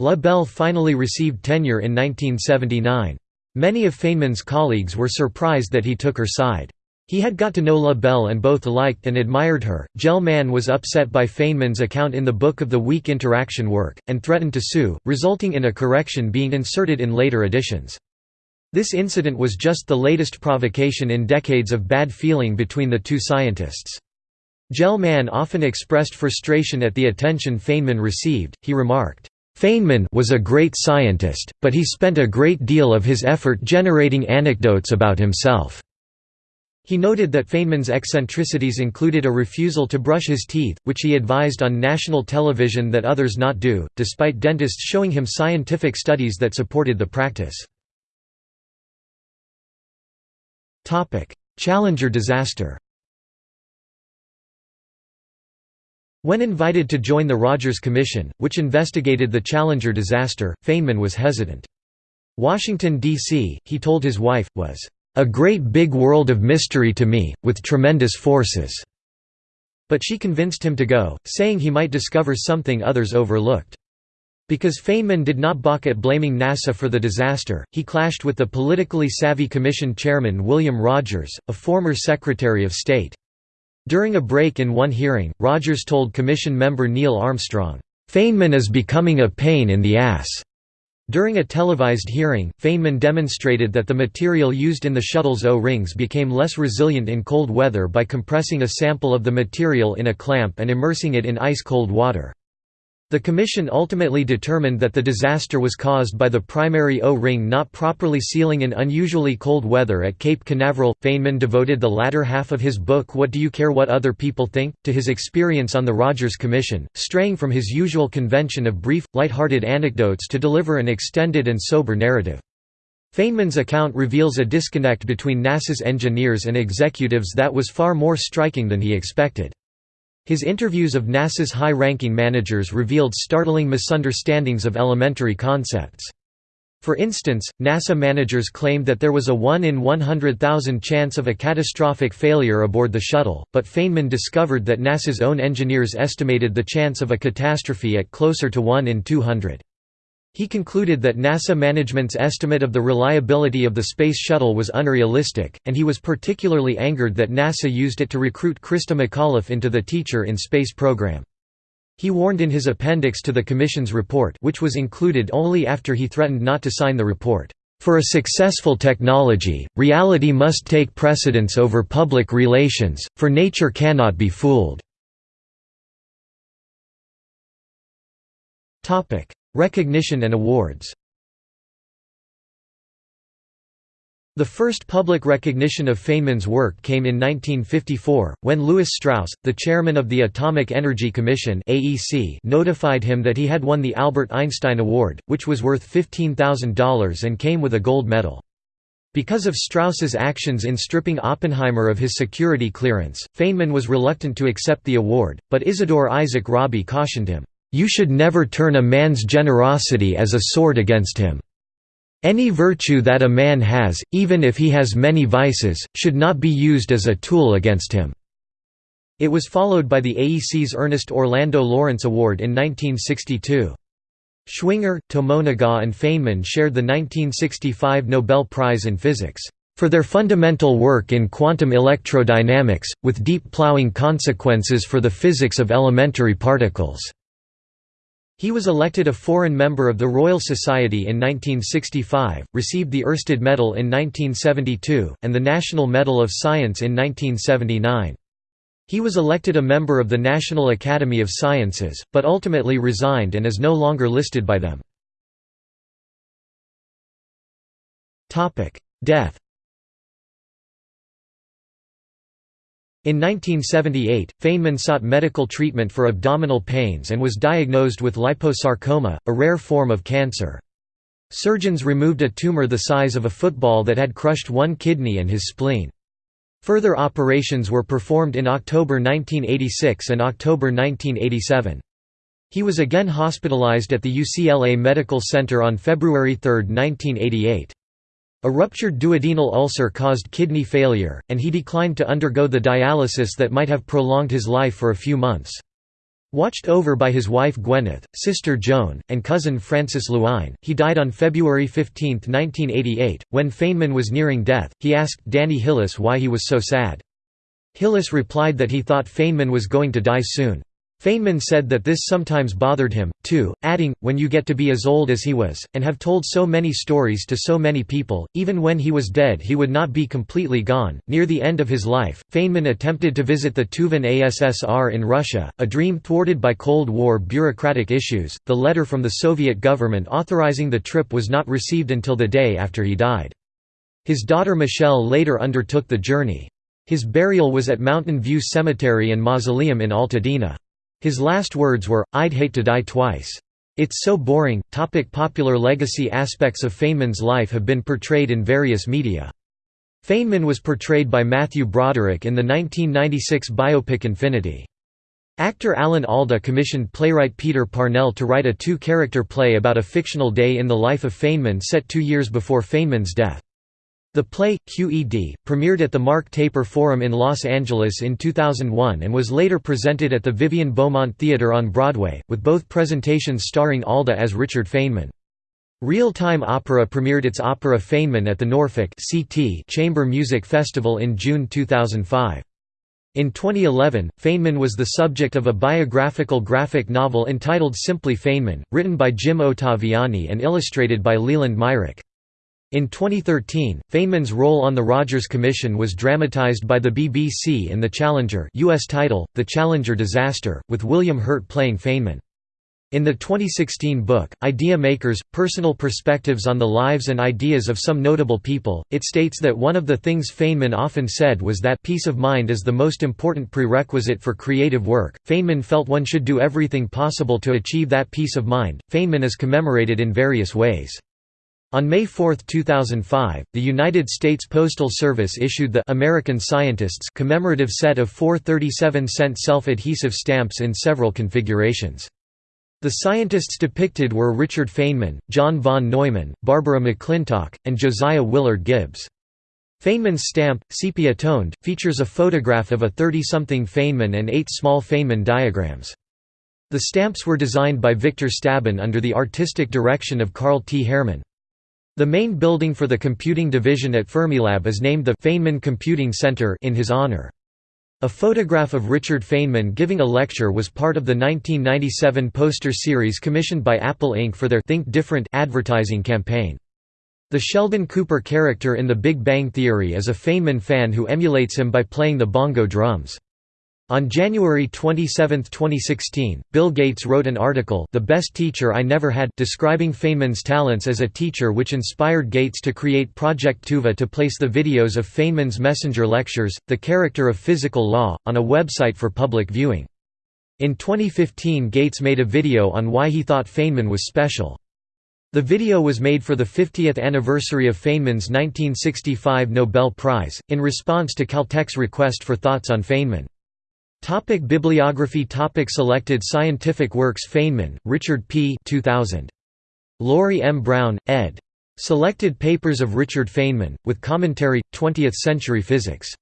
La Belle finally received tenure in 1979. Many of Feynman's colleagues were surprised that he took her side. He had got to know La Belle and both liked and admired her. Gell-Mann was upset by Feynman's account in the Book of the weak interaction work, and threatened to sue, resulting in a correction being inserted in later editions. This incident was just the latest provocation in decades of bad feeling between the two scientists. Gell-Mann often expressed frustration at the attention Feynman received, he remarked, Feynman was a great scientist, but he spent a great deal of his effort generating anecdotes about himself. He noted that Feynman's eccentricities included a refusal to brush his teeth, which he advised on national television that others not do, despite dentists showing him scientific studies that supported the practice. Challenger disaster When invited to join the Rogers Commission, which investigated the Challenger disaster, Feynman was hesitant. Washington, D.C., he told his wife, was a great big world of mystery to me, with tremendous forces." But she convinced him to go, saying he might discover something others overlooked. Because Feynman did not balk at blaming NASA for the disaster, he clashed with the politically savvy Commission chairman William Rogers, a former Secretary of State. During a break in one hearing, Rogers told Commission member Neil Armstrong, "'Feynman is becoming a pain in the ass'." During a televised hearing, Feynman demonstrated that the material used in the shuttle's O-rings became less resilient in cold weather by compressing a sample of the material in a clamp and immersing it in ice-cold water. The Commission ultimately determined that the disaster was caused by the primary O-ring not properly sealing in unusually cold weather at Cape Canaveral. Feynman devoted the latter half of his book What Do You Care What Other People Think? to his experience on the Rogers Commission, straying from his usual convention of brief, light-hearted anecdotes to deliver an extended and sober narrative. Feynman's account reveals a disconnect between NASA's engineers and executives that was far more striking than he expected. His interviews of NASA's high-ranking managers revealed startling misunderstandings of elementary concepts. For instance, NASA managers claimed that there was a 1 in 100,000 chance of a catastrophic failure aboard the shuttle, but Feynman discovered that NASA's own engineers estimated the chance of a catastrophe at closer to 1 in 200. He concluded that NASA management's estimate of the reliability of the Space Shuttle was unrealistic, and he was particularly angered that NASA used it to recruit Christa McAuliffe into the Teacher in Space program. He warned in his appendix to the Commission's report which was included only after he threatened not to sign the report, "...for a successful technology, reality must take precedence over public relations, for nature cannot be fooled." Recognition and awards The first public recognition of Feynman's work came in 1954, when Lewis Strauss, the chairman of the Atomic Energy Commission AEC, notified him that he had won the Albert Einstein Award, which was worth $15,000 and came with a gold medal. Because of Strauss's actions in stripping Oppenheimer of his security clearance, Feynman was reluctant to accept the award, but Isidore Isaac Rabi cautioned him, you should never turn a man's generosity as a sword against him. Any virtue that a man has, even if he has many vices, should not be used as a tool against him." It was followed by the AEC's Ernest Orlando Lawrence Award in 1962. Schwinger, Tomonaga and Feynman shared the 1965 Nobel Prize in Physics, "...for their fundamental work in quantum electrodynamics, with deep plowing consequences for the physics of elementary particles." He was elected a foreign member of the Royal Society in 1965, received the Oersted Medal in 1972, and the National Medal of Science in 1979. He was elected a member of the National Academy of Sciences, but ultimately resigned and is no longer listed by them. Death In 1978, Feynman sought medical treatment for abdominal pains and was diagnosed with liposarcoma, a rare form of cancer. Surgeons removed a tumor the size of a football that had crushed one kidney and his spleen. Further operations were performed in October 1986 and October 1987. He was again hospitalized at the UCLA Medical Center on February 3, 1988. A ruptured duodenal ulcer caused kidney failure, and he declined to undergo the dialysis that might have prolonged his life for a few months. Watched over by his wife Gwyneth, sister Joan, and cousin Frances Lewine, he died on February 15, 1988. When Feynman was nearing death, he asked Danny Hillis why he was so sad. Hillis replied that he thought Feynman was going to die soon. Feynman said that this sometimes bothered him, too, adding, when you get to be as old as he was, and have told so many stories to so many people, even when he was dead he would not be completely gone. Near the end of his life, Feynman attempted to visit the Tuvan ASSR in Russia, a dream thwarted by Cold War bureaucratic issues. The letter from the Soviet government authorizing the trip was not received until the day after he died. His daughter Michelle later undertook the journey. His burial was at Mountain View Cemetery and Mausoleum in Altadena. His last words were, I'd hate to die twice. It's so boring. Topic popular legacy Aspects of Feynman's life have been portrayed in various media. Feynman was portrayed by Matthew Broderick in the 1996 biopic Infinity. Actor Alan Alda commissioned playwright Peter Parnell to write a two-character play about a fictional day in the life of Feynman set two years before Feynman's death. The play, QED, premiered at the Mark Taper Forum in Los Angeles in 2001 and was later presented at the Vivian Beaumont Theatre on Broadway, with both presentations starring Alda as Richard Feynman. Real Time Opera premiered its opera Feynman at the Norfolk CT Chamber Music Festival in June 2005. In 2011, Feynman was the subject of a biographical graphic novel entitled Simply Feynman, written by Jim Ottaviani and illustrated by Leland Myrick. In 2013, Feynman's role on the Rogers Commission was dramatized by the BBC in The Challenger US title, The Challenger Disaster, with William Hurt playing Feynman. In the 2016 book, Idea Makers – Personal Perspectives on the Lives and Ideas of Some Notable People, it states that one of the things Feynman often said was that peace of mind is the most important prerequisite for creative work. Feynman felt one should do everything possible to achieve that peace of mind. Feynman is commemorated in various ways. On May 4, 2005, the United States Postal Service issued the American Scientists commemorative set of four 37-cent self-adhesive stamps in several configurations. The scientists depicted were Richard Feynman, John von Neumann, Barbara McClintock, and Josiah Willard Gibbs. Feynman's stamp, sepia-toned, features a photograph of a 30-something Feynman and eight small Feynman diagrams. The stamps were designed by Victor Stabin under the artistic direction of Carl T. Herrmann. The main building for the computing division at Fermilab is named the Feynman Computing Center in his honor. A photograph of Richard Feynman giving a lecture was part of the 1997 poster series commissioned by Apple Inc. for their Think Different advertising campaign. The Sheldon Cooper character in The Big Bang Theory is a Feynman fan who emulates him by playing the bongo drums. On January 27, 2016, Bill Gates wrote an article The Best Teacher I Never Had describing Feynman's talents as a teacher which inspired Gates to create Project Tuva to place the videos of Feynman's messenger lectures, The Character of Physical Law, on a website for public viewing. In 2015 Gates made a video on why he thought Feynman was special. The video was made for the 50th anniversary of Feynman's 1965 Nobel Prize, in response to Caltech's request for thoughts on Feynman. Topic bibliography Topic Selected scientific works Feynman, Richard P. 2000. Laurie M. Brown, ed. Selected Papers of Richard Feynman, with Commentary, 20th Century Physics.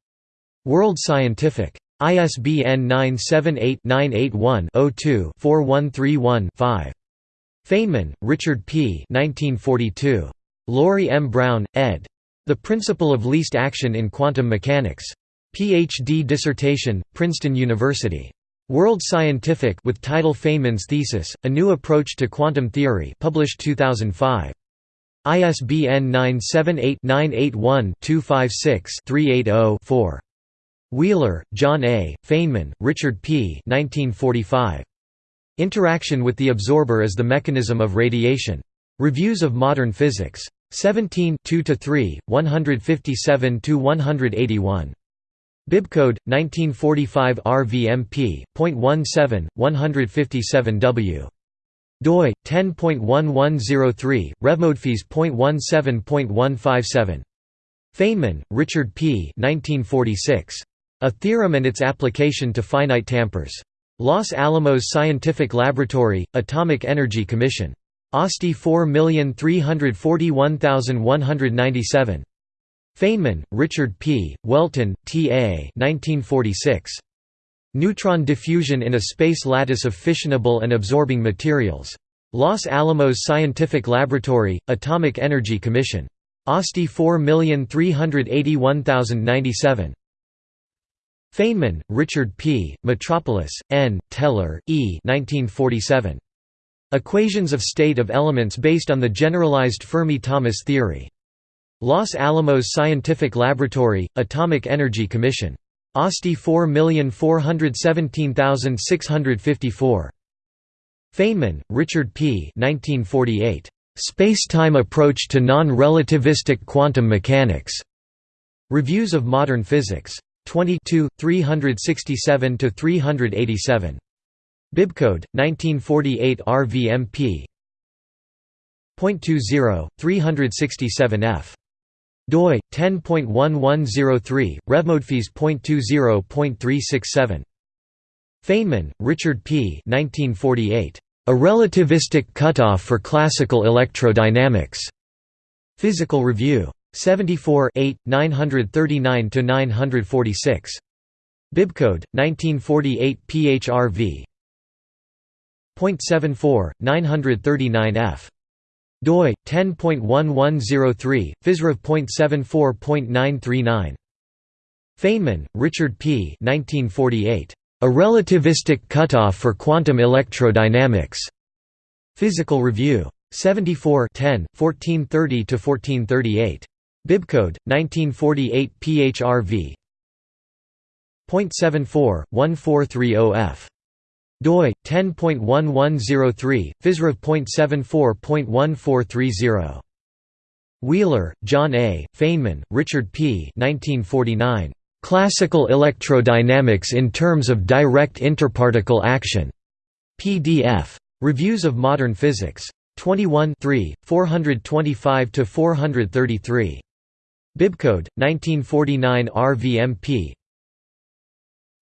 World Scientific. ISBN 978-981-02-4131-5. Feynman, Richard P. 1942. Laurie M. Brown, ed. The Principle of Least Action in Quantum Mechanics. Ph.D. dissertation, Princeton University. World Scientific with title Feynman's Thesis, A New Approach to Quantum Theory published 2005. ISBN 978-981-256-380-4. Wheeler, John A., Feynman, Richard P. 1945. Interaction with the Absorber as the Mechanism of Radiation. Reviews of Modern Physics. 17 2–3, 157–181. Bibcode 1945 RVMP.17 157W doi 10.1103 revmodphys.17.157 Feynman, Richard P. 1946. A Theorem and its Application to Finite Tampers. Los Alamos Scientific Laboratory, Atomic Energy Commission. ASTI 4341197. Feynman, Richard P., Welton, T. A. 1946. Neutron diffusion in a space lattice of fissionable and absorbing materials. Los Alamos Scientific Laboratory, Atomic Energy Commission. ASTI 4381097. Feynman, Richard P., Metropolis, N., Teller, E. 1947. Equations of state of elements based on the generalized Fermi-Thomas theory. Los Alamos Scientific Laboratory, Atomic Energy Commission. ASTI 4417654. Feynman, Richard P. 1948. Space-time approach to non-relativistic quantum mechanics. Reviews of Modern Physics. 22, 367–387. Bibcode, 1948 RVMP. 0.20, 367f doi 10.1103 revmodphys.20.367 Feynman, Richard P. 1948. A relativistic cutoff for classical electrodynamics. Physical Review. 74 8, 939–946. Bibcode, 1948 PHRV. 0.74, 939f doi 10.1103 physrev.74.939 Feynman, Richard P. 1948. A relativistic cutoff for quantum electrodynamics. Physical Review. 74 10, 1430 to 1438. Bibcode 1948 PHRV. 0.74 1430F doi 10.1103 physrev.74.1430 Wheeler, John A., Feynman, Richard P. 1949. Classical Electrodynamics in Terms of Direct Interparticle Action. PDF. Reviews of Modern Physics. 21 425–433. Bibcode, 1949 RVMP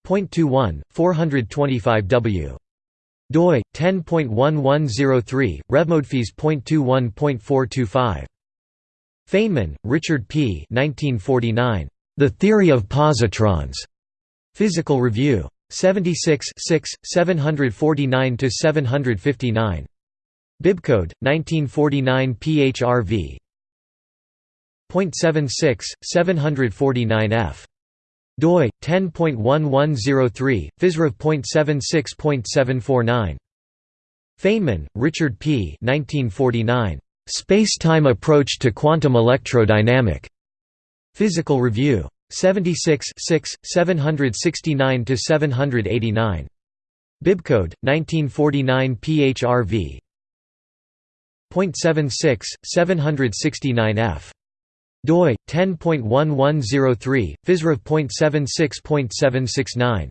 .21, 425W. doi 10.1103 revmodphys.21.425 Feynman, Richard P. 1949. The Theory of Positrons. Physical Review. 76 6, 749–759. Bibcode 1949 PHRV. .76 749F doi 10.1103 physrev.76.749 Feynman, Richard P. 1949. Space-time approach to quantum electrodynamic. Physical Review. 76 6, 769 to 789. Bibcode 1949 PHRV. .76 769F doi 10.1103 physrev.76.769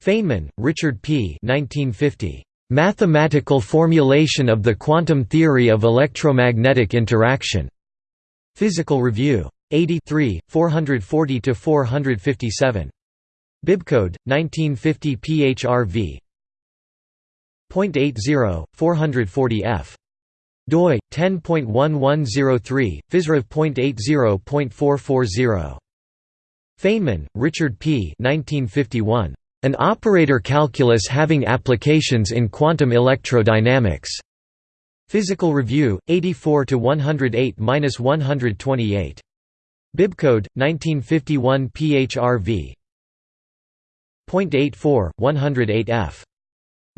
Feynman, Richard P. 1950. Mathematical formulation of the quantum theory of electromagnetic interaction. Physical Review. 83, 440 to 457. Bibcode 1950 PHRV. .80 440F doi 10.1103 physrev.80.440 Feynman, Richard P. 1951. An operator calculus having applications in quantum electrodynamics. Physical Review, 84 to 108-128. Bibcode 1951 PHRV. .84 108F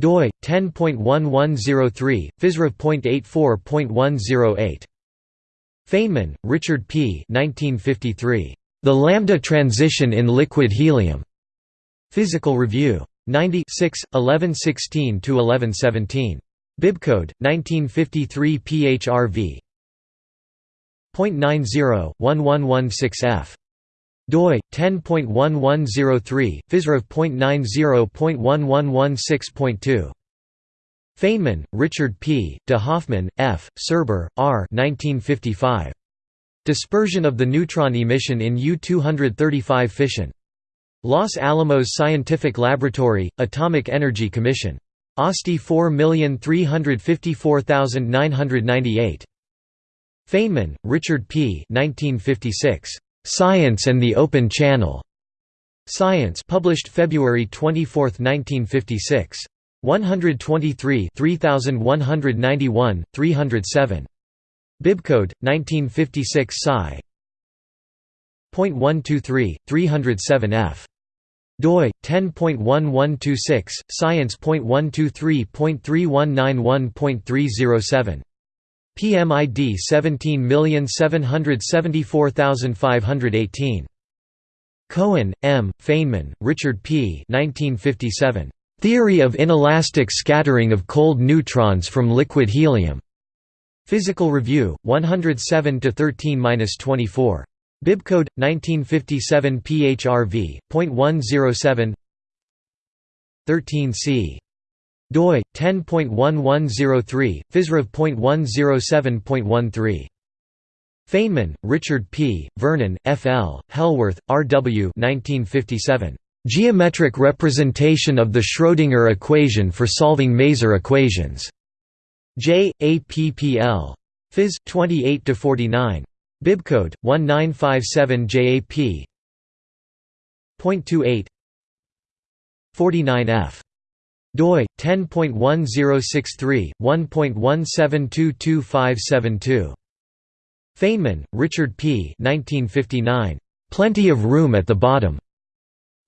doi 10.1103 physrev.84.108 Feynman, Richard P. 1953. The lambda transition in liquid helium. Physical Review. 96, 1116 to 1117. Bibcode 1953 PHRV. .90 1116F doi 10.1103 physrev.90.1116.2 Feynman, Richard P., de Hoffmann, F., Serber, R. 1955. Dispersion of the neutron emission in U-235 fission. Los Alamos Scientific Laboratory, Atomic Energy Commission. ASTI 4354998. Feynman, Richard P. 1956. Science and the Open Channel. Science published February 24, 1956. 123 3191, 307. Bibcode 1956 Sci. .123 307F doi 10.1126 science.123.3191.307 PMID 17774518 Cohen, M., Feynman, Richard P. 1957. Theory of inelastic scattering of cold neutrons from liquid helium. Physical Review, 107 13-24. Bibcode 1957 PHRV.107 13C doi 10.1103 physrev.107.13 Feynman, Richard P., Vernon, F. L., Hellwarth, R. W. 1957. Geometric representation of the Schrödinger equation for solving maser equations. J. A. P. P. L. Phys. 28 49. Bibcode 1957 JAP. 0.28 49 F doi 10.1063 1.1722572 Feynman, Richard P. 1959. Plenty of Room at the Bottom.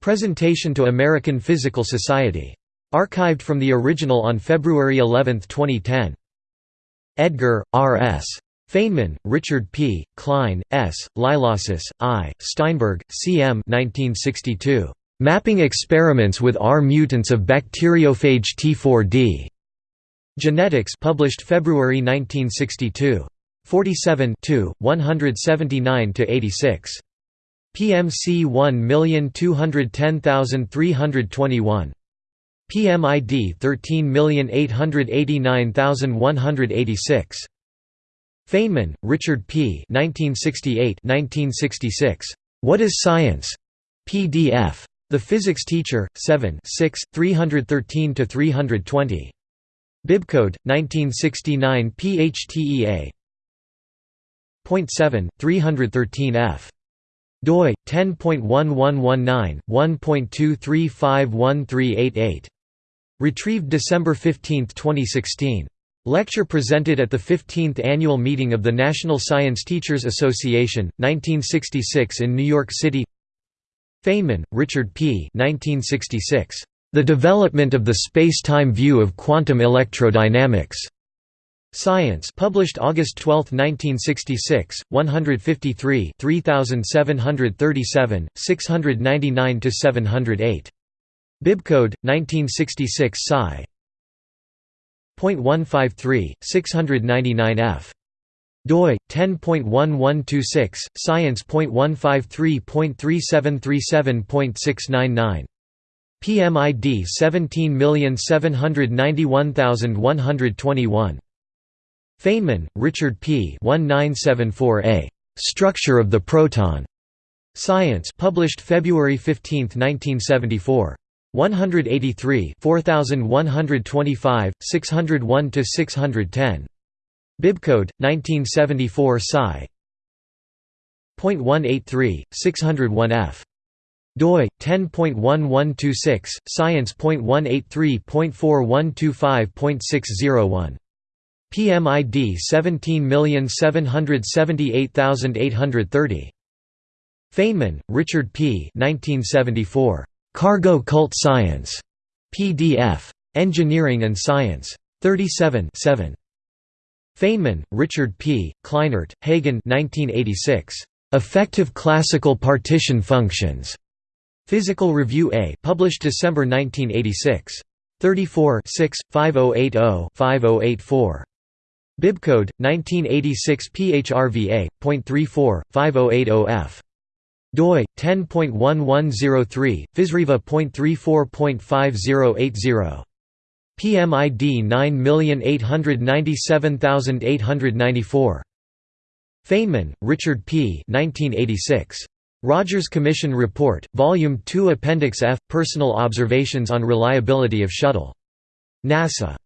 Presentation to American Physical Society. Archived from the original on February 11, 2010. Edgar, R. S. Feynman, Richard P., Klein, S., Lielausis, I., Steinberg, C. M. 1962. Mapping experiments with R mutants of bacteriophage T4D. Genetics published February 1962. 47 179–86. PMC 1210321. PMID 13889186. Feynman, Richard P. 1968 1966. What is Science? PDF. The Physics Teacher, 7 6, 313–320. Bibcode, 1969 PHTEA. 0.7, 313f. doi 10.1119 1.2351388. Retrieved December 15, 2016. Lecture presented at the 15th Annual Meeting of the National Science Teachers Association, 1966 in New York City Feynman, Richard P. 1966. The Development of the Space-Time View of Quantum Electrodynamics. Science published August 12, 1966, 153 3737, 699–708. Bibcode, 1966 Sci. .153, 699f doi 10.1126 science.153.3737.699 PMID 17791121 Feynman, Richard P. 1974a. Structure of the proton. Science published February 15, 1974. 183 4125, 601–610. Bibcode, 1974 Sci. .183, 601f. doi 10.1126 science.183.4125.601 PMID 17778830 Feynman, Richard P. 1974. Cargo Cult Science. PDF. Engineering and Science. 37 7. Feynman, Richard P., Kleinert, Hagen 1986. Effective Classical Partition Functions. Physical Review A published December 1986. 34 5080-5084. Bibcode 1986 PHRVA.34 5080F. doi 10.1103 physreva.34.5080. PMID 9897894. Feynman, Richard P. 1986. Rogers Commission Report, Volume 2 Appendix F – Personal Observations on Reliability of Shuttle. NASA.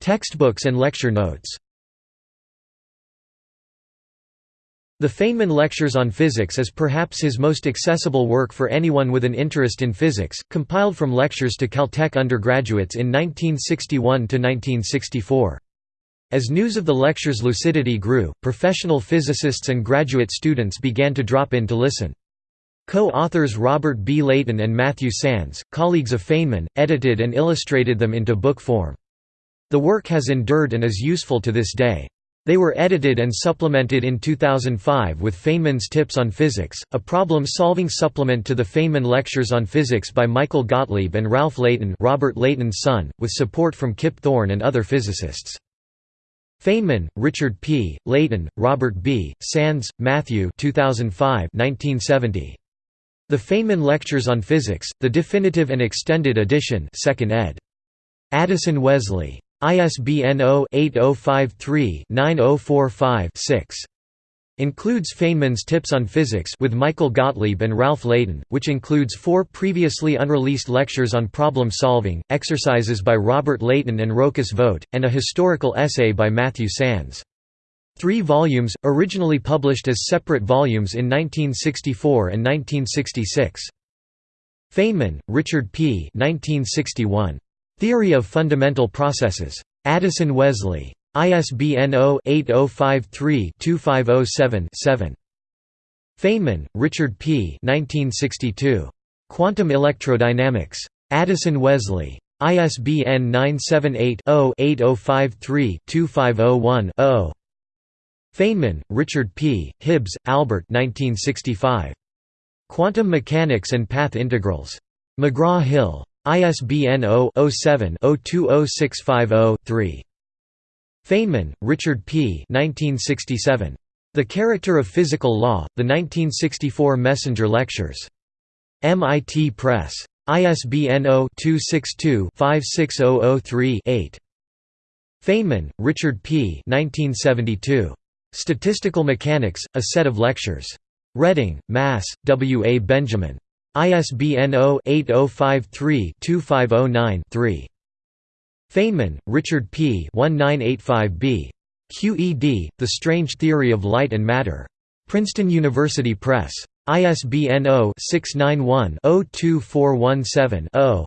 Textbooks and lecture notes The Feynman Lectures on Physics is perhaps his most accessible work for anyone with an interest in physics, compiled from lectures to Caltech undergraduates in 1961–1964. As news of the lecture's lucidity grew, professional physicists and graduate students began to drop in to listen. Co-authors Robert B. Leighton and Matthew Sands, colleagues of Feynman, edited and illustrated them into book form. The work has endured and is useful to this day. They were edited and supplemented in 2005 with Feynman's Tips on Physics, a problem-solving supplement to the Feynman Lectures on Physics by Michael Gottlieb and Ralph Leighton Robert Leighton's son, with support from Kip Thorne and other physicists. Feynman, Richard P., Leighton, Robert B., Sands, Matthew 2005 1970. The Feynman Lectures on Physics, the Definitive and Extended Edition 2nd ed. Addison Wesley. ISBN 0-8053-9045-6. Includes Feynman's Tips on Physics with Michael Gottlieb and Ralph Leighton, which includes four previously unreleased lectures on problem solving, exercises by Robert Leighton and Rochus Vogt, and a historical essay by Matthew Sands. Three volumes, originally published as separate volumes in 1964 and 1966. Feynman, Richard P. 1961. Theory of Fundamental Processes. Addison Wesley. ISBN 0-8053-2507-7. Feynman, Richard P. 1962. Quantum Electrodynamics. Addison Wesley. ISBN 978-0-8053-2501-0. Feynman, Richard P., Hibbs, Albert 1965. Quantum Mechanics and Path Integrals. McGraw-Hill. ISBN 0-07-020650-3. Feynman, Richard P. 1967. The Character of Physical Law, The 1964 Messenger Lectures. MIT Press. ISBN 0-262-56003-8. Feynman, Richard P. 1972. Statistical Mechanics, A Set of Lectures. Reading, Mass., W. A. Benjamin. ISBN 0-8053-2509-3. Feynman, Richard P. 1985b. QED, The Strange Theory of Light and Matter. Princeton University Press. ISBN 0-691-02417-0.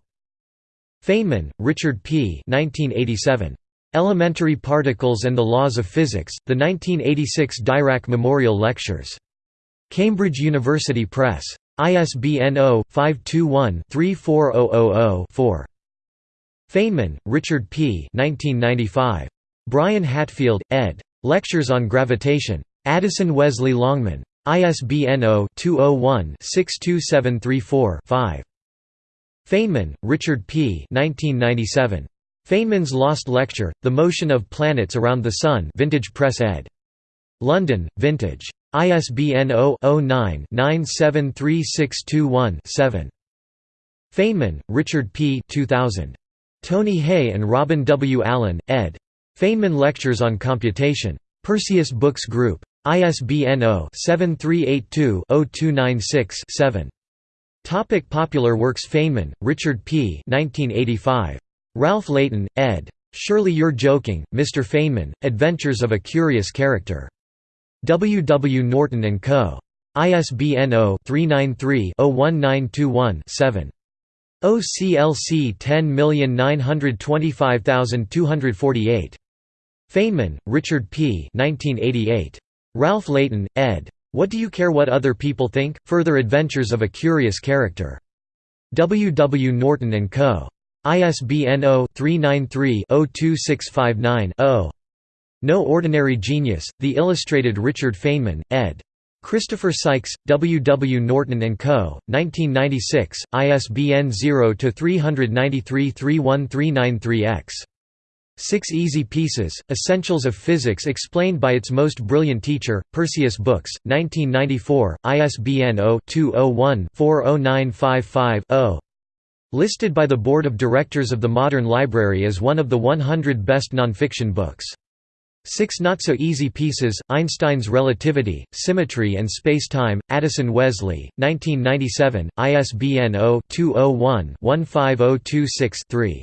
Feynman, Richard P. 1987. Elementary Particles and the Laws of Physics, the 1986 Dirac Memorial Lectures. Cambridge University Press. ISBN 0-521-34000-4. Feynman, Richard P. 1995. Brian Hatfield, ed. Lectures on Gravitation. Addison Wesley Longman. ISBN 0-201-62734-5. Feynman, Richard P. 1997. Feynman's Lost Lecture, The Motion of Planets Around the Sun Vintage Press ed. London, Vintage. ISBN 0-09-973621-7. Feynman, Richard P. 2000. Tony Hey and Robin W. Allen, ed. Feynman Lectures on Computation. Perseus Books Group. ISBN 0-7382-0296-7. Topic popular works Feynman, Richard P. 1985. Ralph Leighton, ed. Surely You're Joking, Mr. Feynman, Adventures of a Curious Character. W. W. Norton & Co. ISBN 0-393-01921-7. OCLC 10925248. Feynman, Richard P. 1988. Ralph Leighton, ed. What Do You Care What Other People Think? Further Adventures of a Curious Character. W. W. Norton & Co. ISBN 0-393-02659-0. No Ordinary Genius, The Illustrated Richard Feynman, ed. Christopher Sykes, W. W. Norton & Co., 1996, ISBN 0-393-31393-X. Six Easy Pieces, Essentials of Physics explained by its most brilliant teacher, Perseus Books, 1994, ISBN 0-201-40955-0. Listed by the Board of Directors of the Modern Library as one of the 100 best nonfiction books. Six Not-So-Easy Pieces, Einstein's Relativity, Symmetry and Spacetime, Addison Wesley, 1997, ISBN 0-201-15026-3.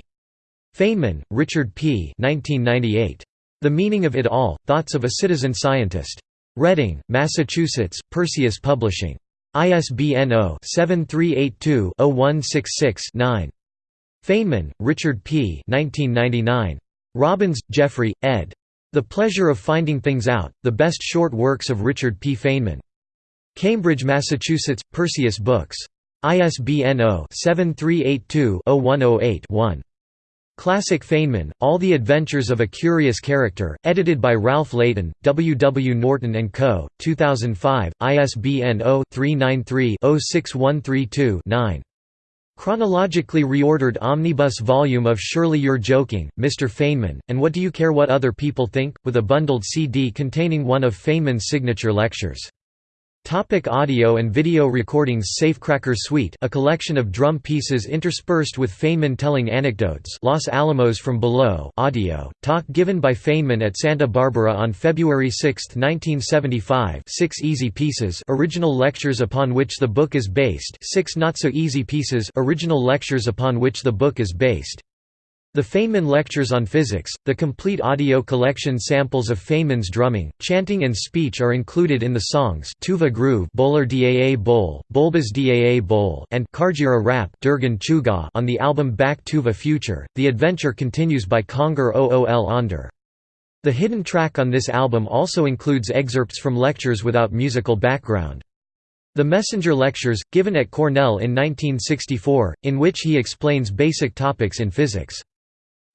Feynman, Richard P. 1998. The Meaning of It All, Thoughts of a Citizen Scientist. Reading, Massachusetts, Perseus Publishing. ISBN 0-7382-0166-9. Feynman, Richard P. 1999. Robbins, Jeffrey, ed. The Pleasure of Finding Things Out, The Best Short Works of Richard P. Feynman. Cambridge, Massachusetts, Perseus Books. ISBN 0-7382-0108-1. Classic Feynman, All the Adventures of a Curious Character, edited by Ralph Leighton, W. W. Norton & Co., 2005, ISBN 0-393-06132-9. Chronologically reordered omnibus volume of Surely You're Joking, Mr. Feynman, and What Do You Care What Other People Think, with a bundled CD containing one of Feynman's signature lectures. Topic audio and video recordings Safecracker Suite a collection of drum pieces interspersed with Feynman telling anecdotes Los Alamos from Below audio, talk given by Feynman at Santa Barbara on February 6, 1975 six easy pieces original lectures upon which the book is based six not-so-easy pieces original lectures upon which the book is based the Feynman Lectures on Physics, the complete audio collection samples of Feynman's drumming, chanting and speech are included in the songs Tuva Groove Bowler Daa Bowl, Bolbas Daa Bowl and Kargyraa Rap Dürgen Chugaa on the album Back Tuva Future. The Adventure continues by Conger Ool Onder. The hidden track on this album also includes excerpts from lectures without musical background. The Messenger Lectures, given at Cornell in 1964, in which he explains basic topics in physics.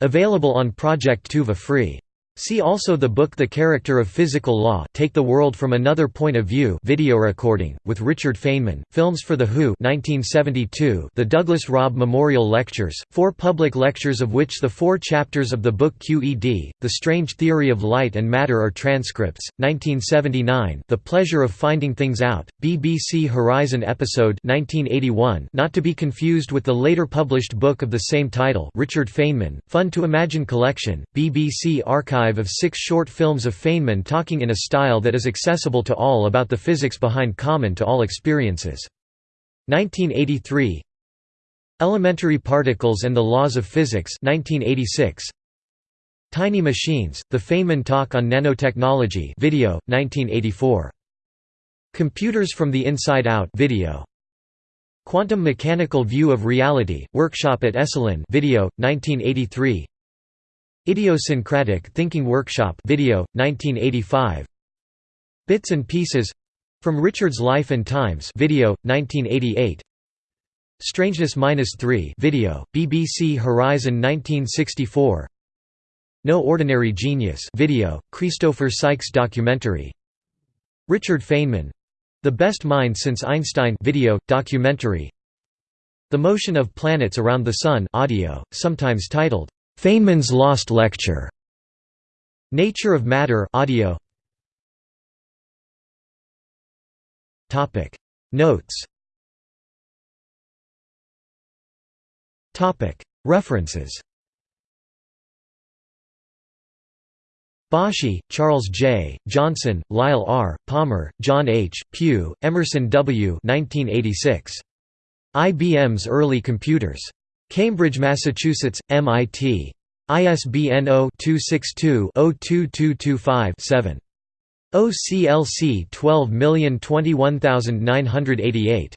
Available on Project Tuva Free. See also the book The Character of Physical Law Take the World from Another Point of View video recording, with Richard Feynman, Films for the Who 1972, the Douglas Robb Memorial Lectures, four public lectures of which the four chapters of the book QED, The Strange Theory of Light and Matter are transcripts, 1979 The Pleasure of Finding Things Out, BBC Horizon episode 1981 not to be confused with the later published book of the same title Richard Feynman, Fun to Imagine Collection, BBC Archive of six short films of Feynman talking in a style that is accessible to all about the physics behind common to all experiences. 1983 Elementary Particles and the Laws of Physics 1986 Tiny Machines, The Feynman Talk on Nanotechnology video, 1984. Computers from the Inside Out video. Quantum Mechanical View of Reality, Workshop at Esalen video, 1983 Idiosyncratic Thinking Workshop video, 1985 Bits and Pieces. From Richard's Life and Times video, 1988 Strangeness Minus 3 video, BBC Horizon 1964 No Ordinary Genius video, Christopher Sykes documentary. Richard Feynman. The Best Mind Since Einstein video, documentary. The Motion of Planets Around the Sun audio, sometimes titled Feynman's Lost Lecture. Nature of Matter audio. Topic Notes Topic References Bashe, Charles J., Johnson, Lyle R., Palmer, John H., Pugh, Emerson W. 1986. IBM's Early Computers. Cambridge, Massachusetts, MIT. ISBN 0-262-02225-7. OCLC 12021988.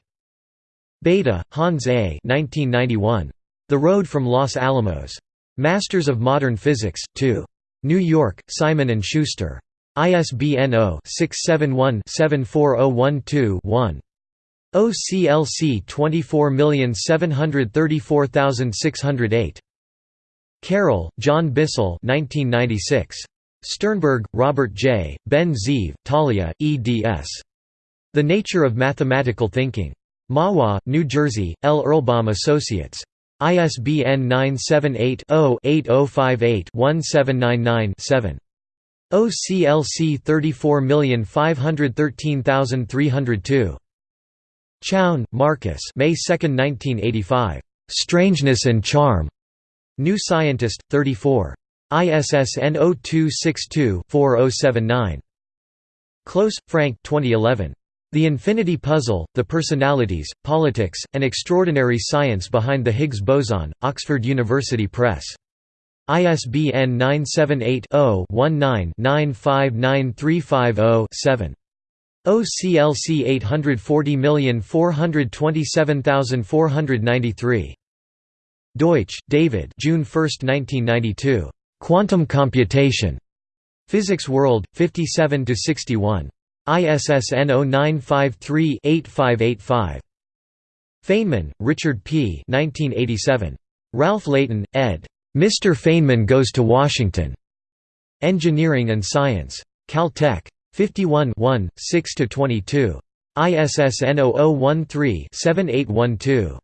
Bethe, Hans A. 1991. The Road from Los Alamos. Masters of Modern Physics, 2. New York, Simon & Schuster. ISBN 0-671-74012-1. OCLC 24734608. Carroll, John Bissell 1996. Sternberg, Robert J., Ben Zeev, Talia, eds. The Nature of Mathematical Thinking. Mahwah, New Jersey, L. Erlbaum Associates. ISBN 978-0-8058-1799-7. OCLC 34513302. Chown, Marcus May 2, 1985. "'Strangeness and Charm' New Scientist, 34. ISSN 0262-4079. Close, Frank 2011. The Infinity Puzzle, The Personalities, Politics, and Extraordinary Science Behind the Higgs Boson, Oxford University Press. ISBN 978-0-19-959350-7. OCLC 840427493. Deutsch, David June 1, 1992. Quantum Computation. Physics World, 57–61. ISSN 0953-8585. Feynman, Richard P. 1987. Ralph Leighton, ed. Mr. Feynman Goes to Washington. Engineering and Science. Caltech. 51 6–22. ISSN 0013-7812.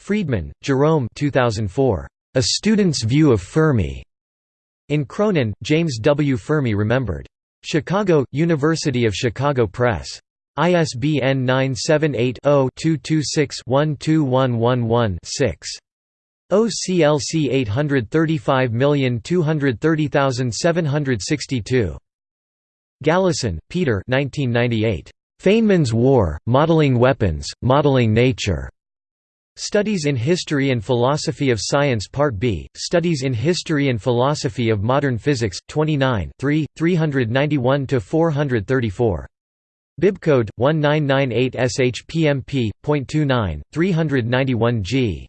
Friedman, Jerome 2004. A Student's View of Fermi. In Cronin, James W. Fermi Remembered. Chicago, University of Chicago Press. ISBN 978-0-226-12111-6. OCLC 835230762. Galison, Peter 1998. Feynman's War, Modeling Weapons, Modeling Nature. Studies in History and Philosophy of Science Part B, Studies in History and Philosophy of Modern Physics, 29 3, 391–434. Bibcode 1998 SHPMP.29, 391 g.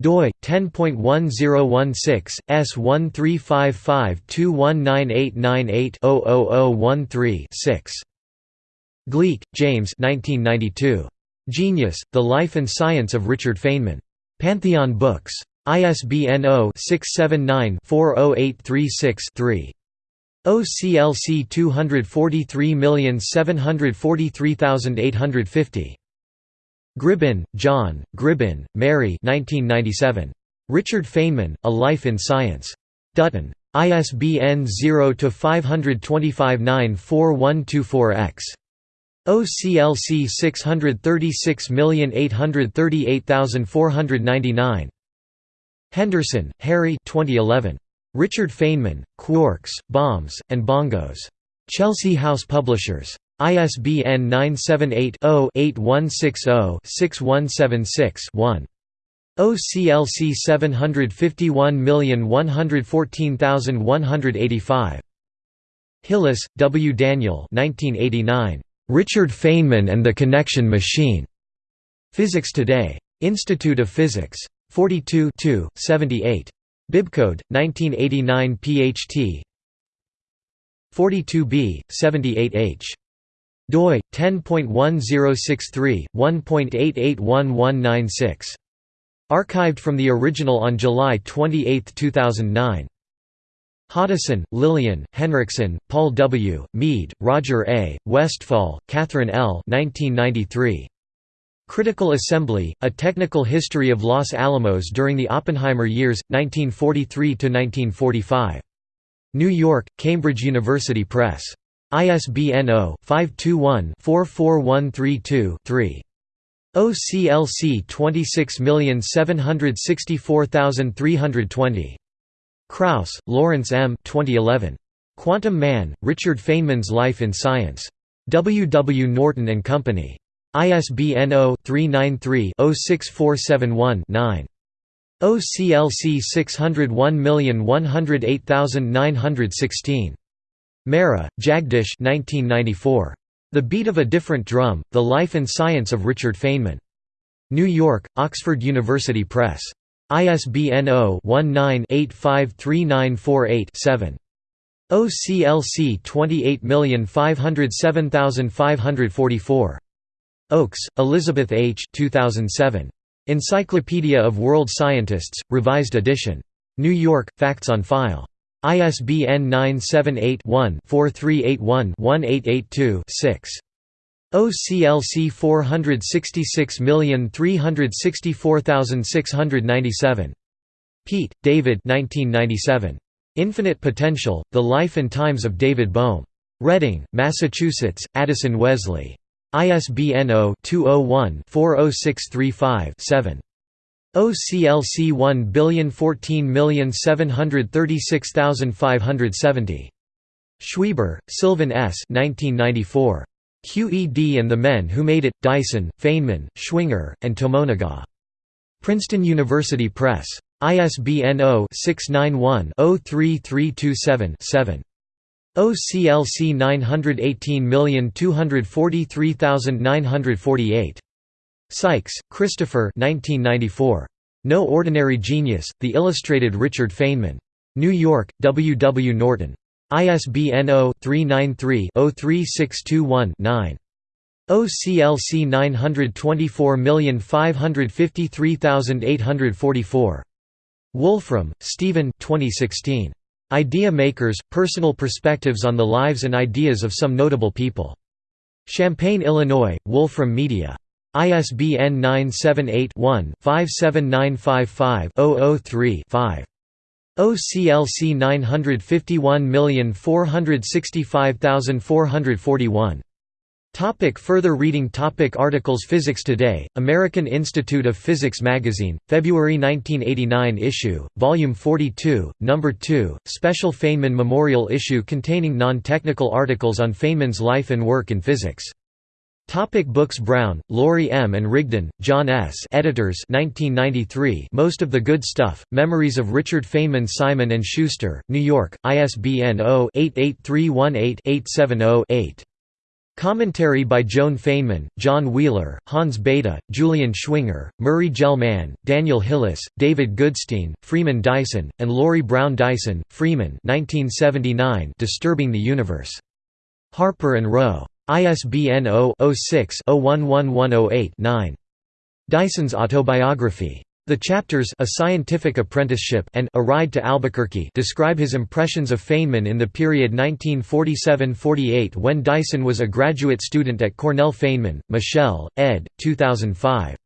doi 10.1016 S1355219898 6 Gleick, James 1992. Genius, The Life and Science of Richard Feynman. Pantheon Books. ISBN 0-679-40836-3. OCLC 243743850. Gribbin, John, Gribbin, Mary 1997. Richard Feynman, A Life in Science. Dutton. ISBN 0-525-94124-X. OCLC 636838499. Henderson, Harry 2011. Richard Feynman, Quarks, Bombs, and Bongos. Chelsea House Publishers. ISBN 978-0-8160-6176-1. OCLC 751114185. Hillis, W. Daniel 1989. Richard Feynman and the Connection Machine. Physics Today. Institute of Physics. 42 78. Bibcode 1989 PHT 42b 78h doi 10.1063 1.881196 archived from the original on July 28, 2009 Hoddeson, Lillian, Henriksen, Paul W., Meade, Roger A., Westfall, Catherine L. 1993. Critical Assembly, A Technical History of Los Alamos During the Oppenheimer Years, 1943–1945. New York, Cambridge University Press. ISBN 0-521-44132-3. OCLC 26764320. Krauss, Lawrence M. 2011. Quantum Man, Richard Feynman's Life in Science. W. W. Norton and Company. ISBN 0-393-06471-9. OCLC 601108916. Mehra, Jagdish 1994. The Beat of a Different Drum, The Life and Science of Richard Feynman. New York, Oxford University Press. ISBN 0-19-853948-7. OCLC 28507544. Oakes, Elizabeth H. 2007. Encyclopedia of World Scientists, Revised Edition. New York, Facts on File. ISBN 978 one 4381 1882 6. OCLC 466364697. Peat, David 1997. Infinite Potential, The Life and Times of David Bohm. Reading, Massachusetts, Addison Wesley. ISBN 0-201-40635-7. OCLC 101736570. Schweber, Sylvan S. 1994. QED and the Men Who Made It, Dyson, Feynman, Schwinger, and Tomonaga. Princeton University Press. ISBN 0-691-03327-7. OCLC 918243948. Sykes, Christopher 1994. No Ordinary Genius, The Illustrated Richard Feynman. New York, W. W. Norton. ISBN 0-393-03621-9. OCLC 924553844. Wolfram, Stephen 2016. Idea Makers – Personal Perspectives on the Lives and Ideas of Some Notable People. Champaign, Illinois, Wolfram Media. ISBN 978-1-57955-003-5. OCLC 951465441. Topic further reading topic Articles Physics Today, American Institute of Physics Magazine, February 1989 issue, Volume 42, No. 2, Special Feynman Memorial issue containing non-technical articles on Feynman's life and work in physics. Topic books Brown, Laurie M. and Rigdon, John S. Editors 1993 Most of the Good Stuff, Memories of Richard Feynman Simon & Schuster, New York, ISBN 0-88318-870-8. Commentary by Joan Feynman, John Wheeler, Hans Bethe, Julian Schwinger, Murray Gell-Mann, Daniel Hillis, David Goodstein, Freeman Dyson, and Laurie Brown Dyson, Freeman 1979 Disturbing the Universe. Harper and Row. ISBN 0-06-011108-9. Dyson's Autobiography. The chapters A Scientific Apprenticeship and A Ride to Albuquerque describe his impressions of Feynman in the period 1947–48 when Dyson was a graduate student at Cornell Feynman, Michelle, ed. 2005.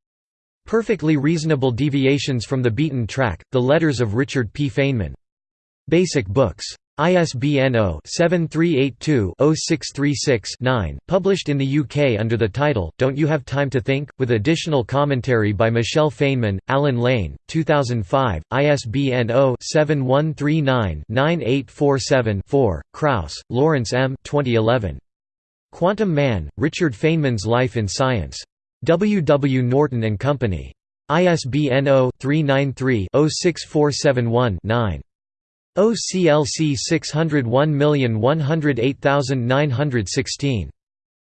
Perfectly Reasonable Deviations from the Beaten Track, The Letters of Richard P. Feynman. Basic Books. ISBN 0-7382-0636-9, published in the UK under the title, Don't You Have Time to Think?, with additional commentary by Michelle Feynman, Allen Lane, 2005, ISBN 0-7139-9847-4, Krauss, Lawrence M. 2011. Quantum Man, Richard Feynman's Life in Science. W. W. Norton and Company. ISBN 0-393-06471-9. OCLC 601108916.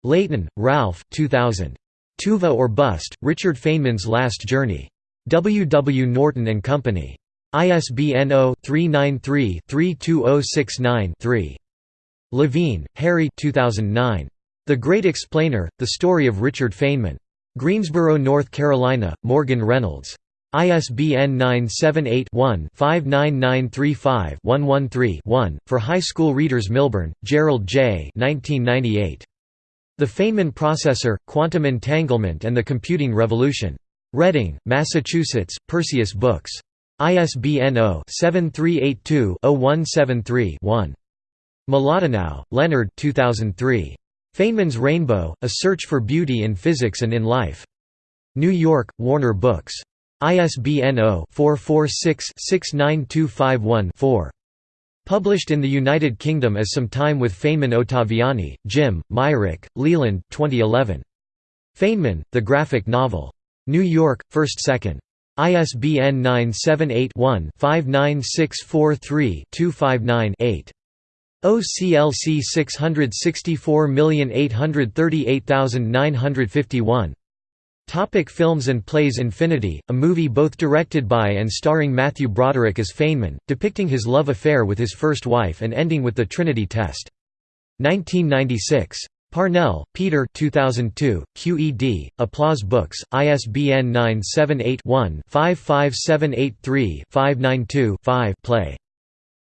Leighton, Ralph 2000. Tuva or Bust, Richard Feynman's Last Journey. W. W. Norton and Company. ISBN 0-393-32069-3. Levine, Harry 2009. The Great Explainer, The Story of Richard Feynman. Greensboro, North Carolina, Morgan Reynolds. ISBN 978-1-59935-113-1. For high school readers Milburn, Gerald J. 1998. The Feynman Processor, Quantum Entanglement and the Computing Revolution. Reading, Massachusetts, Perseus Books. ISBN 0-7382-0173-1. Mlodinow, Leonard 2003. Feynman's Rainbow, A Search for Beauty in Physics and in Life. New York, Warner Books. ISBN 0-446-69251-4. Published in the United Kingdom as Some Time with Feynman Ottaviani, Jim, Myrick, Leland 2011. Feynman, The Graphic Novel. New York, 1st 2nd. ISBN 978-1-59643-259-8. OCLC 664838951. Topic films and plays Infinity, a movie both directed by and starring Matthew Broderick as Feynman, depicting his love affair with his first wife and ending with the Trinity test. 1996. Parnell, Peter 2002, QED, Applause Books, ISBN 978-1-55783-592-5 play.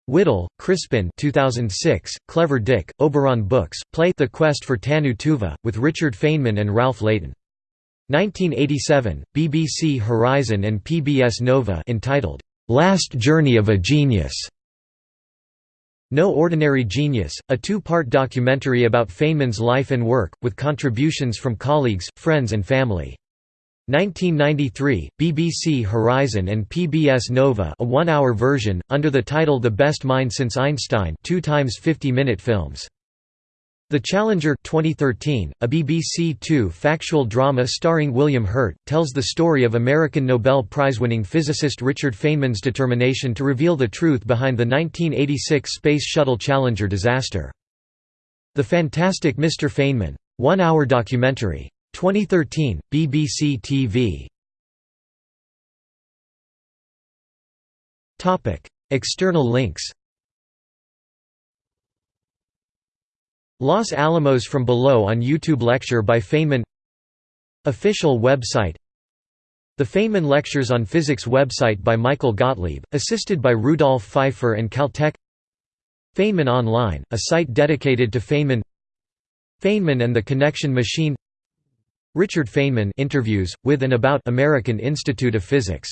Whittle, Crispin 2006, Clever Dick, Oberon Books, play The Quest for Tannu Tuva, with Richard Feynman and Ralph Leighton. 1987, BBC Horizon and PBS Nova entitled, "'Last Journey of a Genius' No Ordinary Genius, a two-part documentary about Feynman's life and work, with contributions from colleagues, friends and family. 1993, BBC Horizon and PBS Nova a one-hour version, under the title The Best Mind Since Einstein two times 50-minute films. The Challenger 2013, a BBC Two factual drama starring William Hurt, tells the story of American Nobel Prize-winning physicist Richard Feynman's determination to reveal the truth behind the 1986 Space Shuttle Challenger disaster. The Fantastic Mr. Feynman. One-hour documentary. 2013, BBC TV. External links Los Alamos from Below on YouTube Lecture by Feynman. Official website. The Feynman Lectures on Physics website by Michael Gottlieb, assisted by Rudolf Pfeiffer and Caltech. Feynman Online, a site dedicated to Feynman. Feynman and the Connection Machine. Richard Feynman interviews, with and about American Institute of Physics